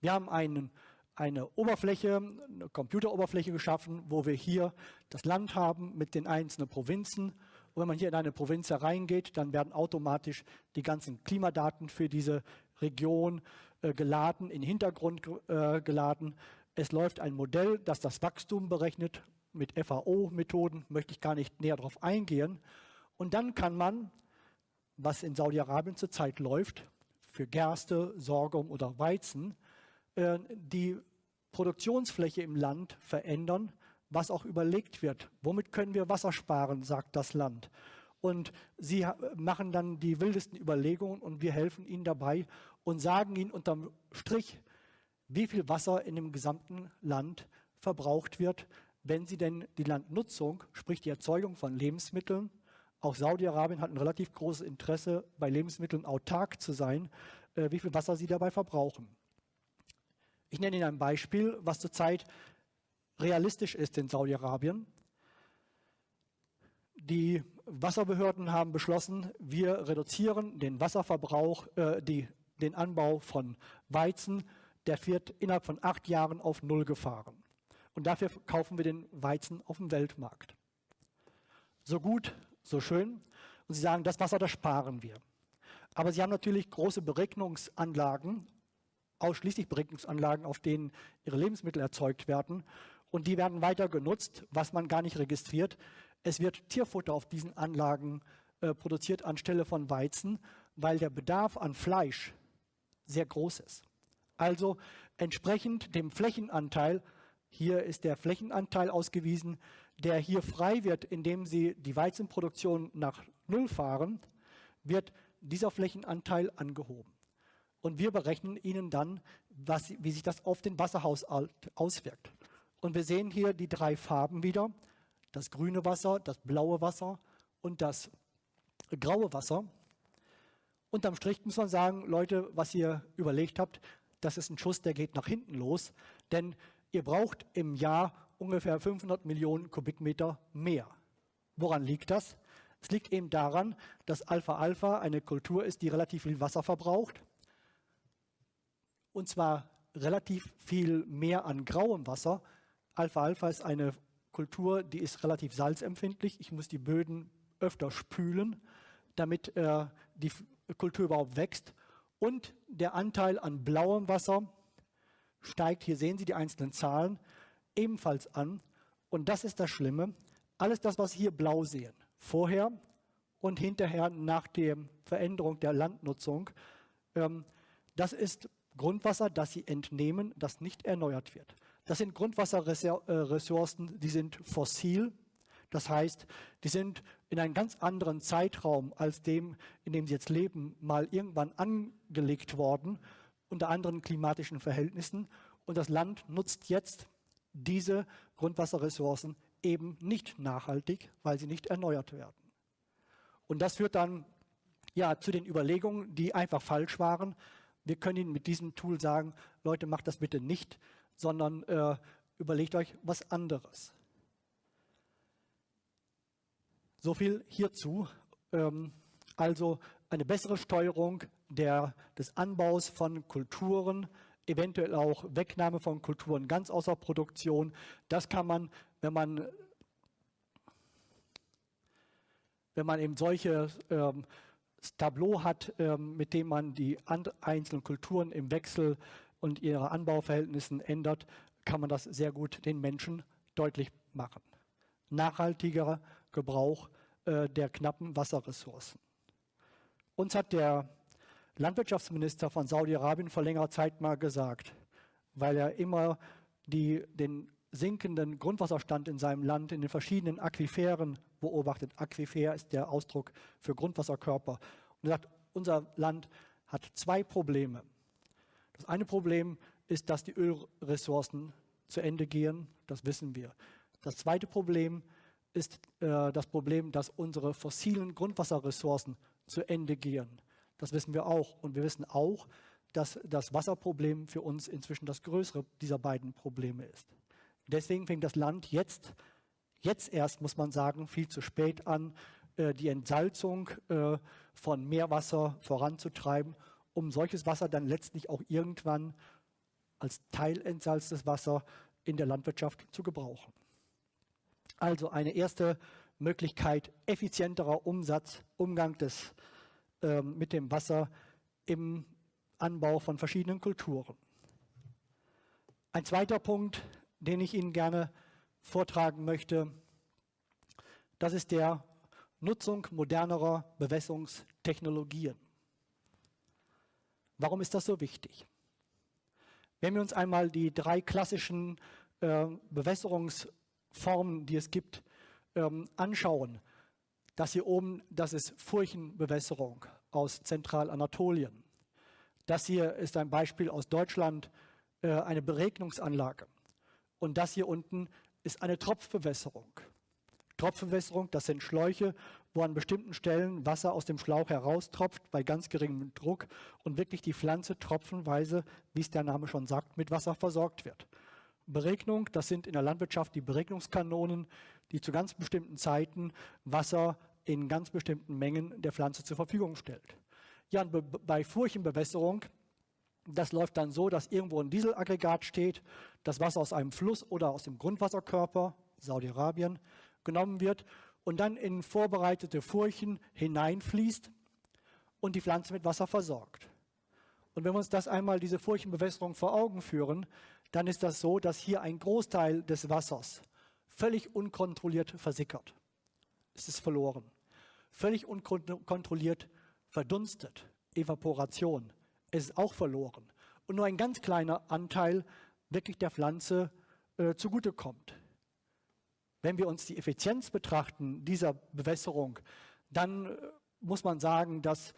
Wir haben einen, eine Oberfläche, eine Computeroberfläche geschaffen, wo wir hier das Land haben mit den einzelnen Provinzen. Und wenn man hier in eine Provinz hereingeht, dann werden automatisch die ganzen Klimadaten für diese Region äh, geladen, in den Hintergrund äh, geladen. Es läuft ein Modell, das das Wachstum berechnet. Mit FAO-Methoden möchte ich gar nicht näher darauf eingehen. Und dann kann man, was in Saudi-Arabien zurzeit läuft, für Gerste, Sorghum oder Weizen, äh, die Produktionsfläche im Land verändern, was auch überlegt wird. Womit können wir Wasser sparen, sagt das Land. Und sie machen dann die wildesten Überlegungen und wir helfen ihnen dabei und sagen ihnen unterm Strich, wie viel Wasser in dem gesamten Land verbraucht wird, wenn sie denn die Landnutzung, sprich die Erzeugung von Lebensmitteln, auch Saudi-Arabien hat ein relativ großes Interesse, bei Lebensmitteln autark zu sein, äh, wie viel Wasser sie dabei verbrauchen. Ich nenne Ihnen ein Beispiel, was zurzeit realistisch ist in Saudi-Arabien. Die Wasserbehörden haben beschlossen, wir reduzieren den Wasserverbrauch, äh, die, den Anbau von Weizen. Der wird innerhalb von acht Jahren auf Null gefahren. Und dafür kaufen wir den Weizen auf dem Weltmarkt. So gut, so schön. Und Sie sagen, das Wasser, das sparen wir. Aber Sie haben natürlich große Beregnungsanlagen, ausschließlich Beregnungsanlagen, auf denen Ihre Lebensmittel erzeugt werden. Und die werden weiter genutzt, was man gar nicht registriert. Es wird Tierfutter auf diesen Anlagen äh, produziert anstelle von Weizen, weil der Bedarf an Fleisch sehr groß ist. Also entsprechend dem Flächenanteil, hier ist der Flächenanteil ausgewiesen, der hier frei wird, indem Sie die Weizenproduktion nach Null fahren, wird dieser Flächenanteil angehoben. Und wir berechnen Ihnen dann, was, wie sich das auf den Wasserhaushalt auswirkt. Und wir sehen hier die drei Farben wieder das grüne Wasser, das blaue Wasser und das graue Wasser. Unterm Strich muss man sagen, Leute, was ihr überlegt habt, das ist ein Schuss, der geht nach hinten los, denn ihr braucht im Jahr ungefähr 500 Millionen Kubikmeter mehr. Woran liegt das? Es liegt eben daran, dass Alpha-Alpha eine Kultur ist, die relativ viel Wasser verbraucht. Und zwar relativ viel mehr an grauem Wasser. Alpha-Alpha ist eine Kultur, die ist relativ salzempfindlich. Ich muss die Böden öfter spülen, damit äh, die Kultur überhaupt wächst. Und der Anteil an blauem Wasser steigt, hier sehen Sie die einzelnen Zahlen, ebenfalls an. Und das ist das Schlimme. Alles das, was Sie hier blau sehen, vorher und hinterher nach der Veränderung der Landnutzung, ähm, das ist Grundwasser, das Sie entnehmen, das nicht erneuert wird. Das sind Grundwasserressourcen, die sind fossil. Das heißt, die sind in einem ganz anderen Zeitraum als dem, in dem sie jetzt leben, mal irgendwann angelegt worden, unter anderen klimatischen Verhältnissen. Und das Land nutzt jetzt diese Grundwasserressourcen eben nicht nachhaltig, weil sie nicht erneuert werden. Und das führt dann ja, zu den Überlegungen, die einfach falsch waren. Wir können Ihnen mit diesem Tool sagen, Leute, macht das bitte nicht, sondern äh, überlegt euch was anderes. So viel hierzu. Ähm, also eine bessere Steuerung der, des Anbaus von Kulturen, eventuell auch Wegnahme von Kulturen ganz außer Produktion. Das kann man, wenn man, wenn man eben solche ähm, Tableau hat, ähm, mit dem man die einzelnen Kulturen im Wechsel und ihre Anbauverhältnissen ändert, kann man das sehr gut den Menschen deutlich machen. Nachhaltigerer Gebrauch äh, der knappen Wasserressourcen. Uns hat der Landwirtschaftsminister von Saudi-Arabien vor längerer Zeit mal gesagt, weil er immer die, den sinkenden Grundwasserstand in seinem Land in den verschiedenen Aquiferen beobachtet. Aquifer ist der Ausdruck für Grundwasserkörper. Und er sagt, unser Land hat zwei Probleme. Das eine Problem ist, dass die Ölressourcen zu Ende gehen, das wissen wir. Das zweite Problem ist äh, das Problem, dass unsere fossilen Grundwasserressourcen zu Ende gehen. Das wissen wir auch. Und wir wissen auch, dass das Wasserproblem für uns inzwischen das größere dieser beiden Probleme ist. Deswegen fängt das Land jetzt, jetzt erst, muss man sagen, viel zu spät an, äh, die Entsalzung äh, von Meerwasser voranzutreiben, um solches Wasser dann letztlich auch irgendwann als teilentsalztes Wasser in der Landwirtschaft zu gebrauchen. Also eine erste Möglichkeit effizienterer Umsatz, Umgang des, äh, mit dem Wasser im Anbau von verschiedenen Kulturen. Ein zweiter Punkt, den ich Ihnen gerne vortragen möchte, das ist der Nutzung modernerer Bewässerungstechnologien. Warum ist das so wichtig? Wenn wir uns einmal die drei klassischen äh, Bewässerungsformen, die es gibt, ähm, anschauen, das hier oben, das ist Furchenbewässerung aus Zentralanatolien. Das hier ist ein Beispiel aus Deutschland, äh, eine Beregnungsanlage. Und das hier unten ist eine Tropfbewässerung. Tropfbewässerung, das sind Schläuche, wo an bestimmten Stellen Wasser aus dem Schlauch heraustropft bei ganz geringem Druck und wirklich die Pflanze tropfenweise, wie es der Name schon sagt, mit Wasser versorgt wird. Beregnung, das sind in der Landwirtschaft die Beregnungskanonen, die zu ganz bestimmten Zeiten Wasser in ganz bestimmten Mengen der Pflanze zur Verfügung stellt. Ja, und bei Furchenbewässerung, das läuft dann so, dass irgendwo ein Dieselaggregat steht, das Wasser aus einem Fluss oder aus dem Grundwasserkörper, Saudi-Arabien, genommen wird und dann in vorbereitete Furchen hineinfließt und die Pflanze mit Wasser versorgt. Und wenn wir uns das einmal, diese Furchenbewässerung vor Augen führen, dann ist das so, dass hier ein Großteil des Wassers völlig unkontrolliert versickert. Es ist verloren. Völlig unkontrolliert verdunstet. Evaporation. Es ist auch verloren. Und nur ein ganz kleiner Anteil wirklich der Pflanze äh, zugutekommt. Wenn wir uns die Effizienz betrachten dieser Bewässerung, dann äh, muss man sagen, dass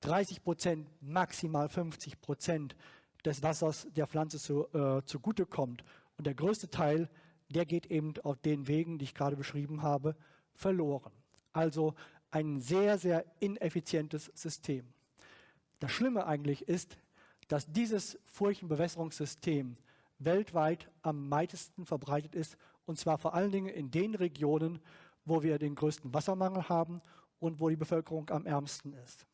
30 Prozent, maximal 50 Prozent des Wassers der Pflanze zu, äh, zugutekommt. Und der größte Teil, der geht eben auf den Wegen, die ich gerade beschrieben habe, verloren. Also ein sehr, sehr ineffizientes System. Das Schlimme eigentlich ist, dass dieses Furchenbewässerungssystem weltweit am meisten verbreitet ist und zwar vor allen Dingen in den Regionen, wo wir den größten Wassermangel haben und wo die Bevölkerung am ärmsten ist.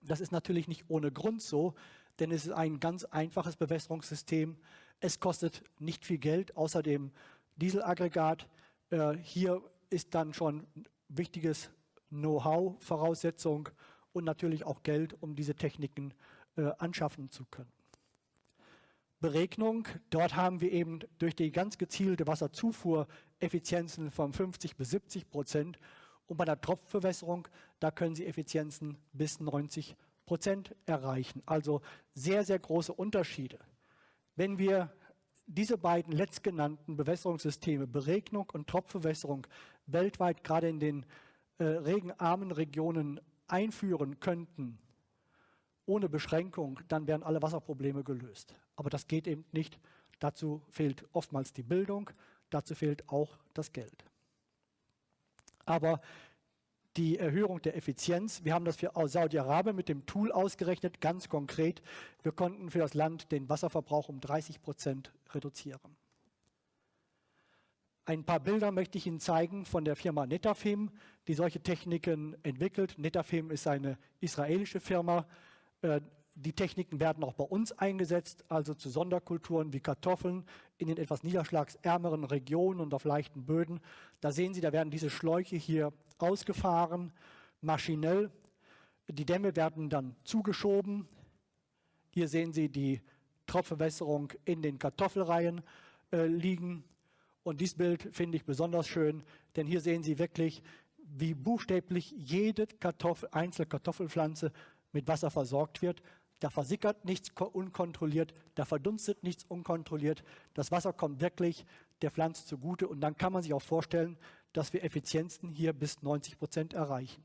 Das ist natürlich nicht ohne Grund so, denn es ist ein ganz einfaches Bewässerungssystem. Es kostet nicht viel Geld, außer dem Dieselaggregat. Äh, hier ist dann schon wichtiges Know-how, Voraussetzung und natürlich auch Geld, um diese Techniken äh, anschaffen zu können. Beregnung. Dort haben wir eben durch die ganz gezielte Wasserzufuhr Effizienzen von 50 bis 70 Prozent. Und bei der Tropfbewässerung, da können Sie Effizienzen bis 90 Prozent erreichen. Also sehr, sehr große Unterschiede. Wenn wir diese beiden letztgenannten Bewässerungssysteme, Beregnung und Tropfbewässerung, weltweit gerade in den äh, regenarmen Regionen einführen könnten, ohne Beschränkung, dann wären alle Wasserprobleme gelöst. Aber das geht eben nicht. Dazu fehlt oftmals die Bildung, dazu fehlt auch das Geld. Aber die Erhöhung der Effizienz, wir haben das für Saudi-Arabien mit dem Tool ausgerechnet, ganz konkret. Wir konnten für das Land den Wasserverbrauch um 30 Prozent reduzieren. Ein paar Bilder möchte ich Ihnen zeigen von der Firma Netafim, die solche Techniken entwickelt. Netafim ist eine israelische Firma, die Techniken werden auch bei uns eingesetzt, also zu Sonderkulturen wie Kartoffeln in den etwas niederschlagsärmeren Regionen und auf leichten Böden. Da sehen Sie, da werden diese Schläuche hier ausgefahren, maschinell. Die Dämme werden dann zugeschoben. Hier sehen Sie die Tropfbewässerung in den Kartoffelreihen äh, liegen. Und dieses Bild finde ich besonders schön, denn hier sehen Sie wirklich, wie buchstäblich jede Kartoffel, einzelne Kartoffelpflanze mit Wasser versorgt wird. da versickert nichts unkontrolliert, da verdunstet nichts unkontrolliert. Das Wasser kommt wirklich der Pflanze zugute und dann kann man sich auch vorstellen, dass wir Effizienzen hier bis 90 Prozent erreichen.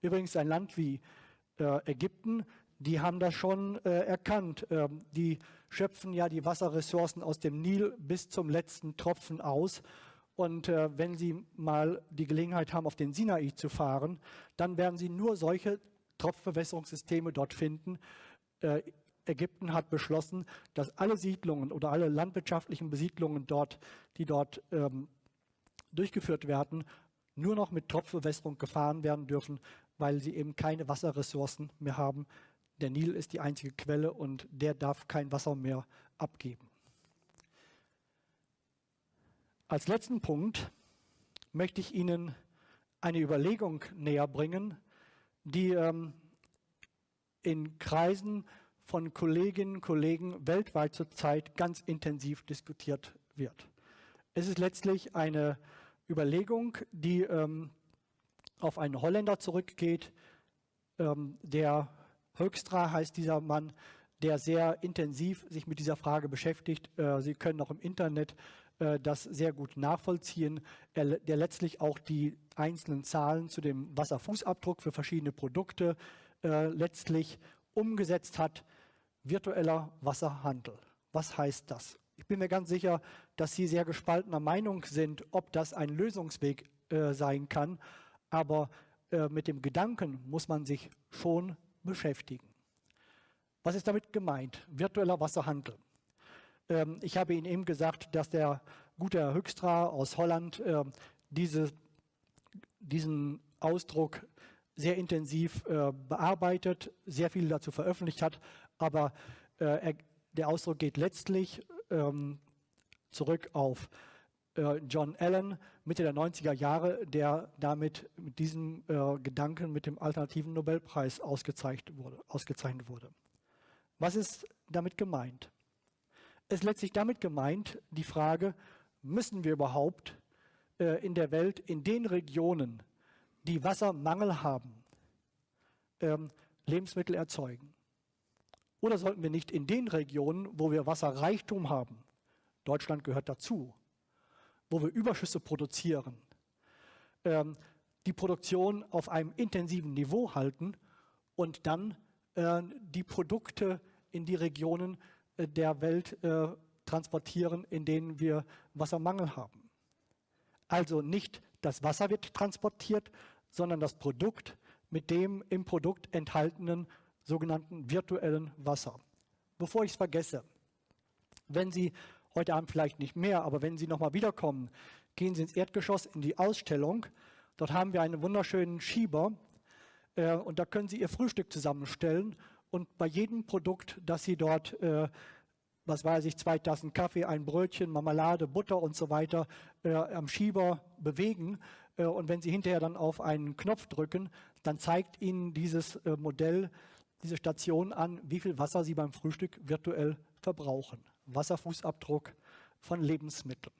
Übrigens ein Land wie äh, Ägypten, die haben das schon äh, erkannt. Ähm, die schöpfen ja die Wasserressourcen aus dem Nil bis zum letzten Tropfen aus. Und äh, wenn Sie mal die Gelegenheit haben, auf den Sinai zu fahren, dann werden Sie nur solche Tropfbewässerungssysteme dort finden. Äh, Ägypten hat beschlossen, dass alle Siedlungen oder alle landwirtschaftlichen Besiedlungen dort, die dort ähm, durchgeführt werden, nur noch mit Tropfbewässerung gefahren werden dürfen, weil sie eben keine Wasserressourcen mehr haben. Der Nil ist die einzige Quelle und der darf kein Wasser mehr abgeben. Als letzten Punkt möchte ich Ihnen eine Überlegung näher bringen, die ähm, in Kreisen von Kolleginnen und Kollegen weltweit zurzeit ganz intensiv diskutiert wird. Es ist letztlich eine Überlegung, die ähm, auf einen Holländer zurückgeht. Ähm, der Höchstra heißt dieser Mann, der sehr intensiv sich mit dieser Frage beschäftigt. Äh, Sie können auch im Internet äh, das sehr gut nachvollziehen, er, der letztlich auch die einzelnen Zahlen zu dem Wasserfußabdruck für verschiedene Produkte äh, letztlich umgesetzt hat. Virtueller Wasserhandel. Was heißt das? Ich bin mir ganz sicher, dass Sie sehr gespaltener Meinung sind, ob das ein Lösungsweg äh, sein kann. Aber mit dem Gedanken muss man sich schon beschäftigen. Was ist damit gemeint? Virtueller Wasserhandel. Ähm, ich habe Ihnen eben gesagt, dass der gute Herr Höchstra aus Holland äh, diese, diesen Ausdruck sehr intensiv äh, bearbeitet, sehr viel dazu veröffentlicht hat, aber äh, er, der Ausdruck geht letztlich ähm, zurück auf äh, John Allen Mitte der 90er Jahre, der damit mit diesem äh, Gedanken mit dem alternativen Nobelpreis ausgezeichnet wurde, ausgezeichnet wurde. Was ist damit gemeint? Es ist letztlich damit gemeint, die Frage, müssen wir überhaupt äh, in der Welt, in den Regionen, die Wassermangel haben, ähm, Lebensmittel erzeugen? Oder sollten wir nicht in den Regionen, wo wir Wasserreichtum haben, Deutschland gehört dazu, wo wir Überschüsse produzieren, ähm, die Produktion auf einem intensiven Niveau halten und dann äh, die Produkte in die Regionen der Welt äh, transportieren, in denen wir Wassermangel haben. Also nicht das Wasser wird transportiert, sondern das Produkt mit dem im Produkt enthaltenen sogenannten virtuellen Wasser. Bevor ich es vergesse, wenn Sie heute Abend vielleicht nicht mehr, aber wenn Sie nochmal wiederkommen, gehen Sie ins Erdgeschoss in die Ausstellung. Dort haben wir einen wunderschönen Schieber äh, und da können Sie Ihr Frühstück zusammenstellen und bei jedem Produkt, das Sie dort, äh, was weiß ich, zwei Tassen Kaffee, ein Brötchen, Marmelade, Butter und so weiter äh, am Schieber bewegen äh, und wenn Sie hinterher dann auf einen Knopf drücken, dann zeigt Ihnen dieses äh, Modell, diese Station an, wie viel Wasser Sie beim Frühstück virtuell verbrauchen. Wasserfußabdruck von Lebensmitteln.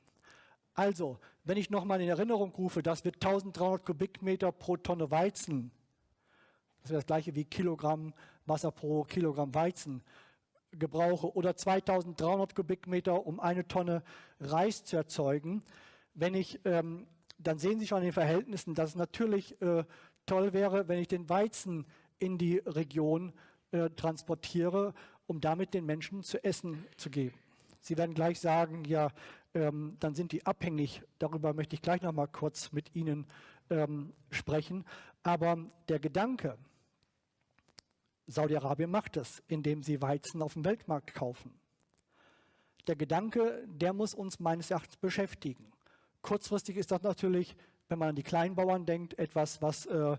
Also, wenn ich nochmal in Erinnerung rufe, das wird 1300 Kubikmeter pro Tonne Weizen, das wäre das gleiche wie Kilogramm Wasser pro Kilogramm Weizen gebrauche, oder 2300 Kubikmeter, um eine Tonne Reis zu erzeugen. Wenn ich, ähm, dann sehen Sie schon in den Verhältnissen, dass es natürlich äh, toll wäre, wenn ich den Weizen in die Region äh, transportiere um damit den Menschen zu essen zu geben. Sie werden gleich sagen, ja, ähm, dann sind die abhängig. Darüber möchte ich gleich noch mal kurz mit Ihnen ähm, sprechen. Aber der Gedanke, Saudi-Arabien macht es, indem sie Weizen auf dem Weltmarkt kaufen. Der Gedanke, der muss uns meines Erachtens beschäftigen. Kurzfristig ist das natürlich, wenn man an die Kleinbauern denkt, etwas, was äh,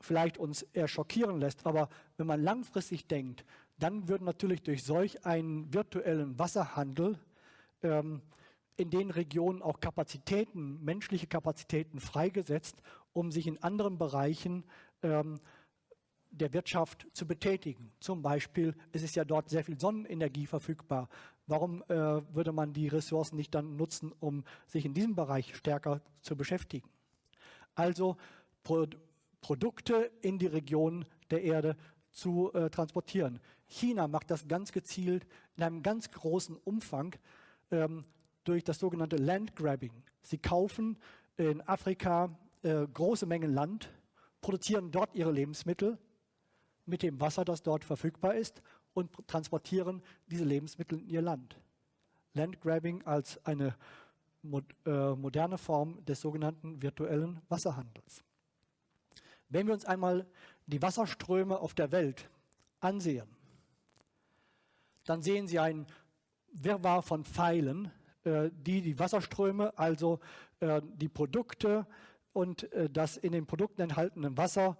vielleicht uns eher schockieren lässt. Aber wenn man langfristig denkt, dann würden natürlich durch solch einen virtuellen Wasserhandel ähm, in den Regionen auch Kapazitäten, menschliche Kapazitäten freigesetzt, um sich in anderen Bereichen ähm, der Wirtschaft zu betätigen. Zum Beispiel, es ist ja dort sehr viel Sonnenenergie verfügbar. Warum äh, würde man die Ressourcen nicht dann nutzen, um sich in diesem Bereich stärker zu beschäftigen? Also Pro Produkte in die Region der Erde zu äh, transportieren. China macht das ganz gezielt in einem ganz großen Umfang ähm, durch das sogenannte Landgrabbing. Sie kaufen in Afrika äh, große Mengen Land, produzieren dort ihre Lebensmittel mit dem Wasser, das dort verfügbar ist und transportieren diese Lebensmittel in ihr Land. Landgrabbing als eine äh, moderne Form des sogenannten virtuellen Wasserhandels. Wenn wir uns einmal die Wasserströme auf der Welt ansehen, dann sehen Sie ein Wirrwarr von Pfeilen, äh, die die Wasserströme, also äh, die Produkte und das in den Produkten enthaltene Wasser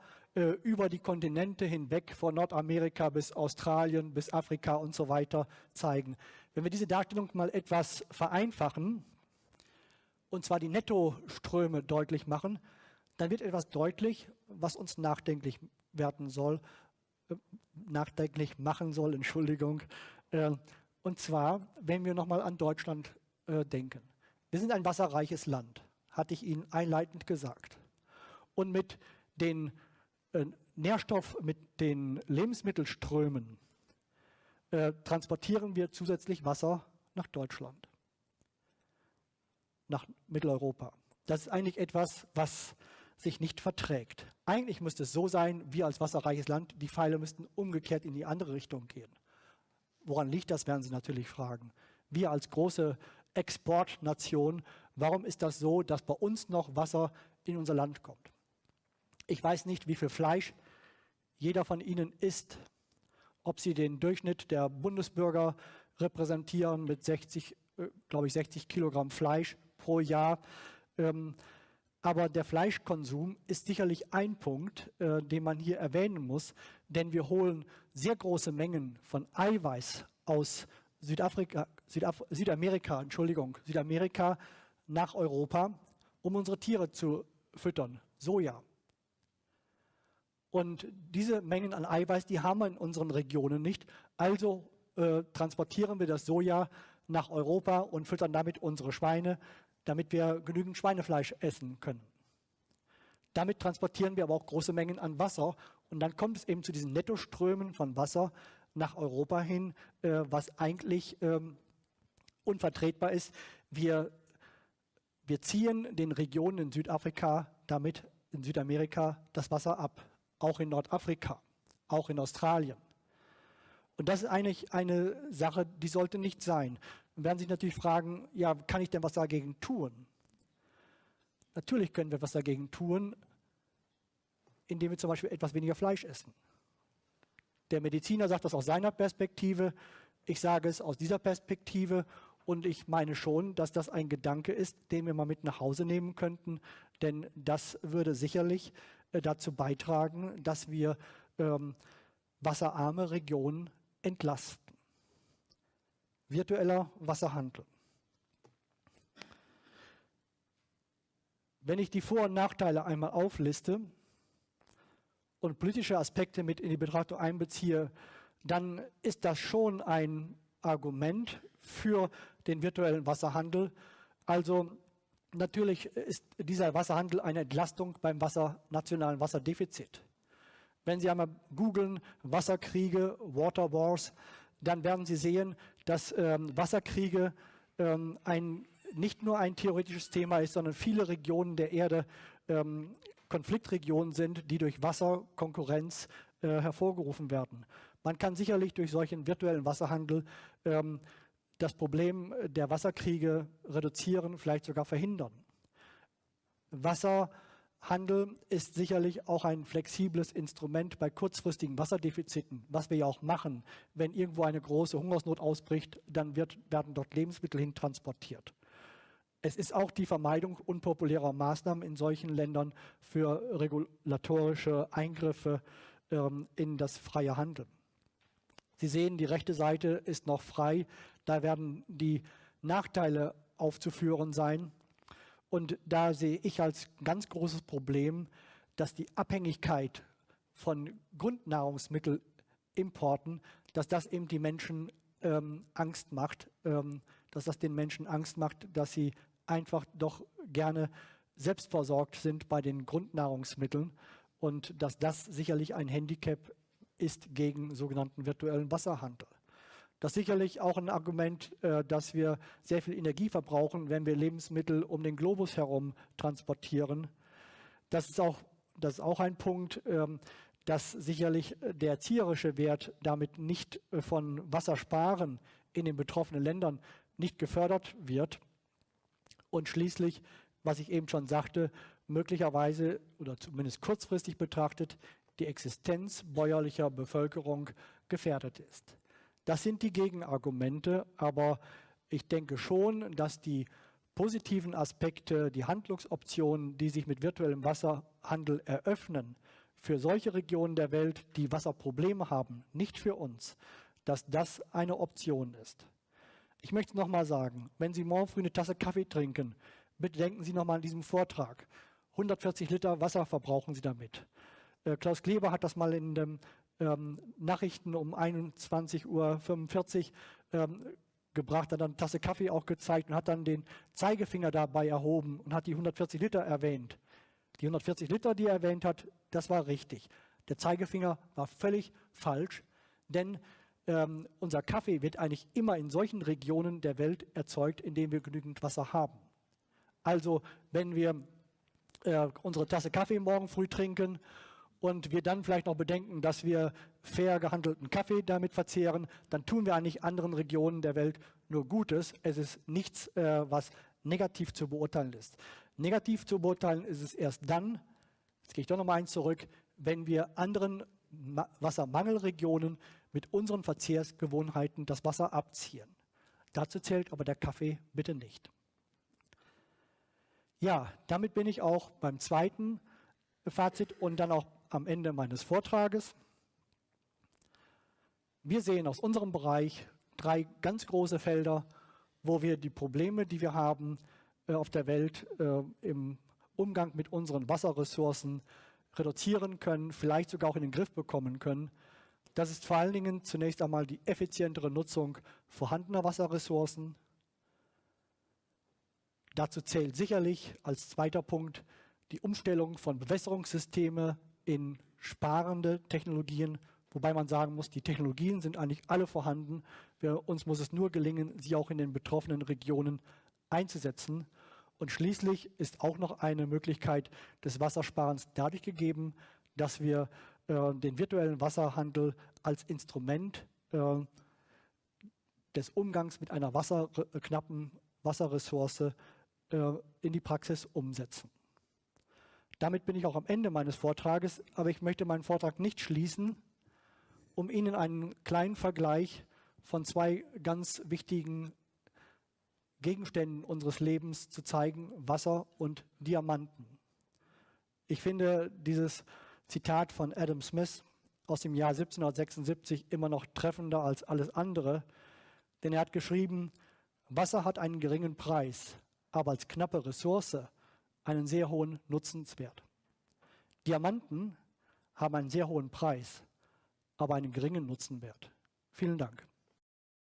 über die Kontinente hinweg, von Nordamerika bis Australien, bis Afrika und so weiter zeigen. Wenn wir diese Darstellung mal etwas vereinfachen, und zwar die Nettoströme deutlich machen, dann wird etwas deutlich, was uns nachdenklich werden soll, äh, nachdenklich machen soll, Entschuldigung. Äh, und zwar, wenn wir nochmal an Deutschland äh, denken. Wir sind ein wasserreiches Land, hatte ich Ihnen einleitend gesagt. Und mit den Nährstoff, mit den Lebensmittelströmen transportieren wir zusätzlich Wasser nach Deutschland nach Mitteleuropa. Das ist eigentlich etwas, was sich nicht verträgt. Eigentlich müsste es so sein, wir als wasserreiches Land, die Pfeile müssten umgekehrt in die andere Richtung gehen. Woran liegt das, werden Sie natürlich fragen. Wir als große Exportnation, warum ist das so, dass bei uns noch Wasser in unser Land kommt? Ich weiß nicht, wie viel Fleisch jeder von Ihnen isst, ob Sie den Durchschnitt der Bundesbürger repräsentieren mit 60, äh, glaube ich, 60 Kilogramm Fleisch pro Jahr. Ähm, aber der Fleischkonsum ist sicherlich ein Punkt, äh, den man hier erwähnen muss, denn wir holen sehr große Mengen von Eiweiß aus Südafrika, Südaf Südamerika, Entschuldigung, Südamerika nach Europa, um unsere Tiere zu füttern, Soja. Und diese Mengen an Eiweiß, die haben wir in unseren Regionen nicht. Also äh, transportieren wir das Soja nach Europa und füttern damit unsere Schweine, damit wir genügend Schweinefleisch essen können. Damit transportieren wir aber auch große Mengen an Wasser und dann kommt es eben zu diesen Nettoströmen von Wasser nach Europa hin, äh, was eigentlich ähm, unvertretbar ist. Wir, wir ziehen den Regionen in Südafrika damit in Südamerika das Wasser ab, auch in Nordafrika, auch in Australien. Und das ist eigentlich eine Sache, die sollte nicht sein. Dann werden sich natürlich fragen, ja, kann ich denn was dagegen tun? Natürlich können wir was dagegen tun, indem wir zum Beispiel etwas weniger Fleisch essen. Der Mediziner sagt das aus seiner Perspektive, ich sage es aus dieser Perspektive und ich meine schon, dass das ein Gedanke ist, den wir mal mit nach Hause nehmen könnten, denn das würde sicherlich dazu beitragen, dass wir ähm, wasserarme Regionen entlasten virtueller Wasserhandel. Wenn ich die Vor- und Nachteile einmal aufliste und politische Aspekte mit in die Betrachtung einbeziehe, dann ist das schon ein Argument für den virtuellen Wasserhandel. Also natürlich ist dieser Wasserhandel eine Entlastung beim Wasser, nationalen Wasserdefizit. Wenn Sie einmal googeln, Wasserkriege, Water Wars, dann werden Sie sehen, dass ähm, Wasserkriege ähm, ein, nicht nur ein theoretisches Thema ist, sondern viele Regionen der Erde ähm, Konfliktregionen sind, die durch Wasserkonkurrenz äh, hervorgerufen werden. Man kann sicherlich durch solchen virtuellen Wasserhandel ähm, das Problem der Wasserkriege reduzieren, vielleicht sogar verhindern. Wasser Handel ist sicherlich auch ein flexibles Instrument bei kurzfristigen Wasserdefiziten, was wir ja auch machen. Wenn irgendwo eine große Hungersnot ausbricht, dann wird, werden dort Lebensmittel hin transportiert. Es ist auch die Vermeidung unpopulärer Maßnahmen in solchen Ländern für regulatorische Eingriffe ähm, in das freie Handeln. Sie sehen, die rechte Seite ist noch frei. Da werden die Nachteile aufzuführen sein. Und da sehe ich als ganz großes Problem, dass die Abhängigkeit von Grundnahrungsmittelimporten, dass das eben die Menschen ähm, Angst macht, ähm, dass das den Menschen Angst macht, dass sie einfach doch gerne selbstversorgt sind bei den Grundnahrungsmitteln und dass das sicherlich ein Handicap ist gegen sogenannten virtuellen Wasserhandel. Das ist sicherlich auch ein Argument, äh, dass wir sehr viel Energie verbrauchen, wenn wir Lebensmittel um den Globus herum transportieren. Das ist auch, das ist auch ein Punkt, ähm, dass sicherlich der erzieherische Wert damit nicht äh, von Wassersparen in den betroffenen Ländern nicht gefördert wird. Und schließlich, was ich eben schon sagte, möglicherweise oder zumindest kurzfristig betrachtet die Existenz bäuerlicher Bevölkerung gefährdet ist. Das sind die Gegenargumente, aber ich denke schon, dass die positiven Aspekte, die Handlungsoptionen, die sich mit virtuellem Wasserhandel eröffnen, für solche Regionen der Welt, die Wasserprobleme haben, nicht für uns, dass das eine Option ist. Ich möchte noch mal sagen, wenn Sie morgen früh eine Tasse Kaffee trinken, bitte denken Sie noch mal an diesen Vortrag. 140 Liter Wasser verbrauchen Sie damit. Äh, Klaus Kleber hat das mal in den ähm, Nachrichten um 21.45 Uhr ähm, gebracht, hat dann eine Tasse Kaffee auch gezeigt und hat dann den Zeigefinger dabei erhoben und hat die 140 Liter erwähnt. Die 140 Liter, die er erwähnt hat, das war richtig. Der Zeigefinger war völlig falsch, denn ähm, unser Kaffee wird eigentlich immer in solchen Regionen der Welt erzeugt, in denen wir genügend Wasser haben. Also wenn wir äh, unsere Tasse Kaffee morgen früh trinken und wir dann vielleicht noch bedenken, dass wir fair gehandelten Kaffee damit verzehren, dann tun wir eigentlich anderen Regionen der Welt nur Gutes. Es ist nichts, äh, was negativ zu beurteilen ist. Negativ zu beurteilen ist es erst dann, jetzt gehe ich doch noch mal eins zurück, wenn wir anderen Wassermangelregionen mit unseren Verzehrsgewohnheiten das Wasser abziehen. Dazu zählt aber der Kaffee bitte nicht. Ja, damit bin ich auch beim zweiten Fazit und dann auch am Ende meines Vortrages. Wir sehen aus unserem Bereich drei ganz große Felder, wo wir die Probleme, die wir haben äh, auf der Welt äh, im Umgang mit unseren Wasserressourcen reduzieren können, vielleicht sogar auch in den Griff bekommen können. Das ist vor allen Dingen zunächst einmal die effizientere Nutzung vorhandener Wasserressourcen. Dazu zählt sicherlich als zweiter Punkt die Umstellung von Bewässerungssystemen in sparende Technologien, wobei man sagen muss, die Technologien sind eigentlich alle vorhanden. Wir, uns muss es nur gelingen, sie auch in den betroffenen Regionen einzusetzen. Und schließlich ist auch noch eine Möglichkeit des Wassersparens dadurch gegeben, dass wir äh, den virtuellen Wasserhandel als Instrument äh, des Umgangs mit einer Wasser, äh, knappen Wasserressource äh, in die Praxis umsetzen. Damit bin ich auch am Ende meines Vortrages, aber ich möchte meinen Vortrag nicht schließen, um Ihnen einen kleinen Vergleich von zwei ganz wichtigen Gegenständen unseres Lebens zu zeigen, Wasser und Diamanten. Ich finde dieses Zitat von Adam Smith aus dem Jahr 1776 immer noch treffender als alles andere, denn er hat geschrieben, Wasser hat einen geringen Preis, aber als knappe Ressource einen sehr hohen Nutzenswert. Diamanten haben einen sehr hohen Preis, aber einen geringen Nutzenwert. Vielen Dank.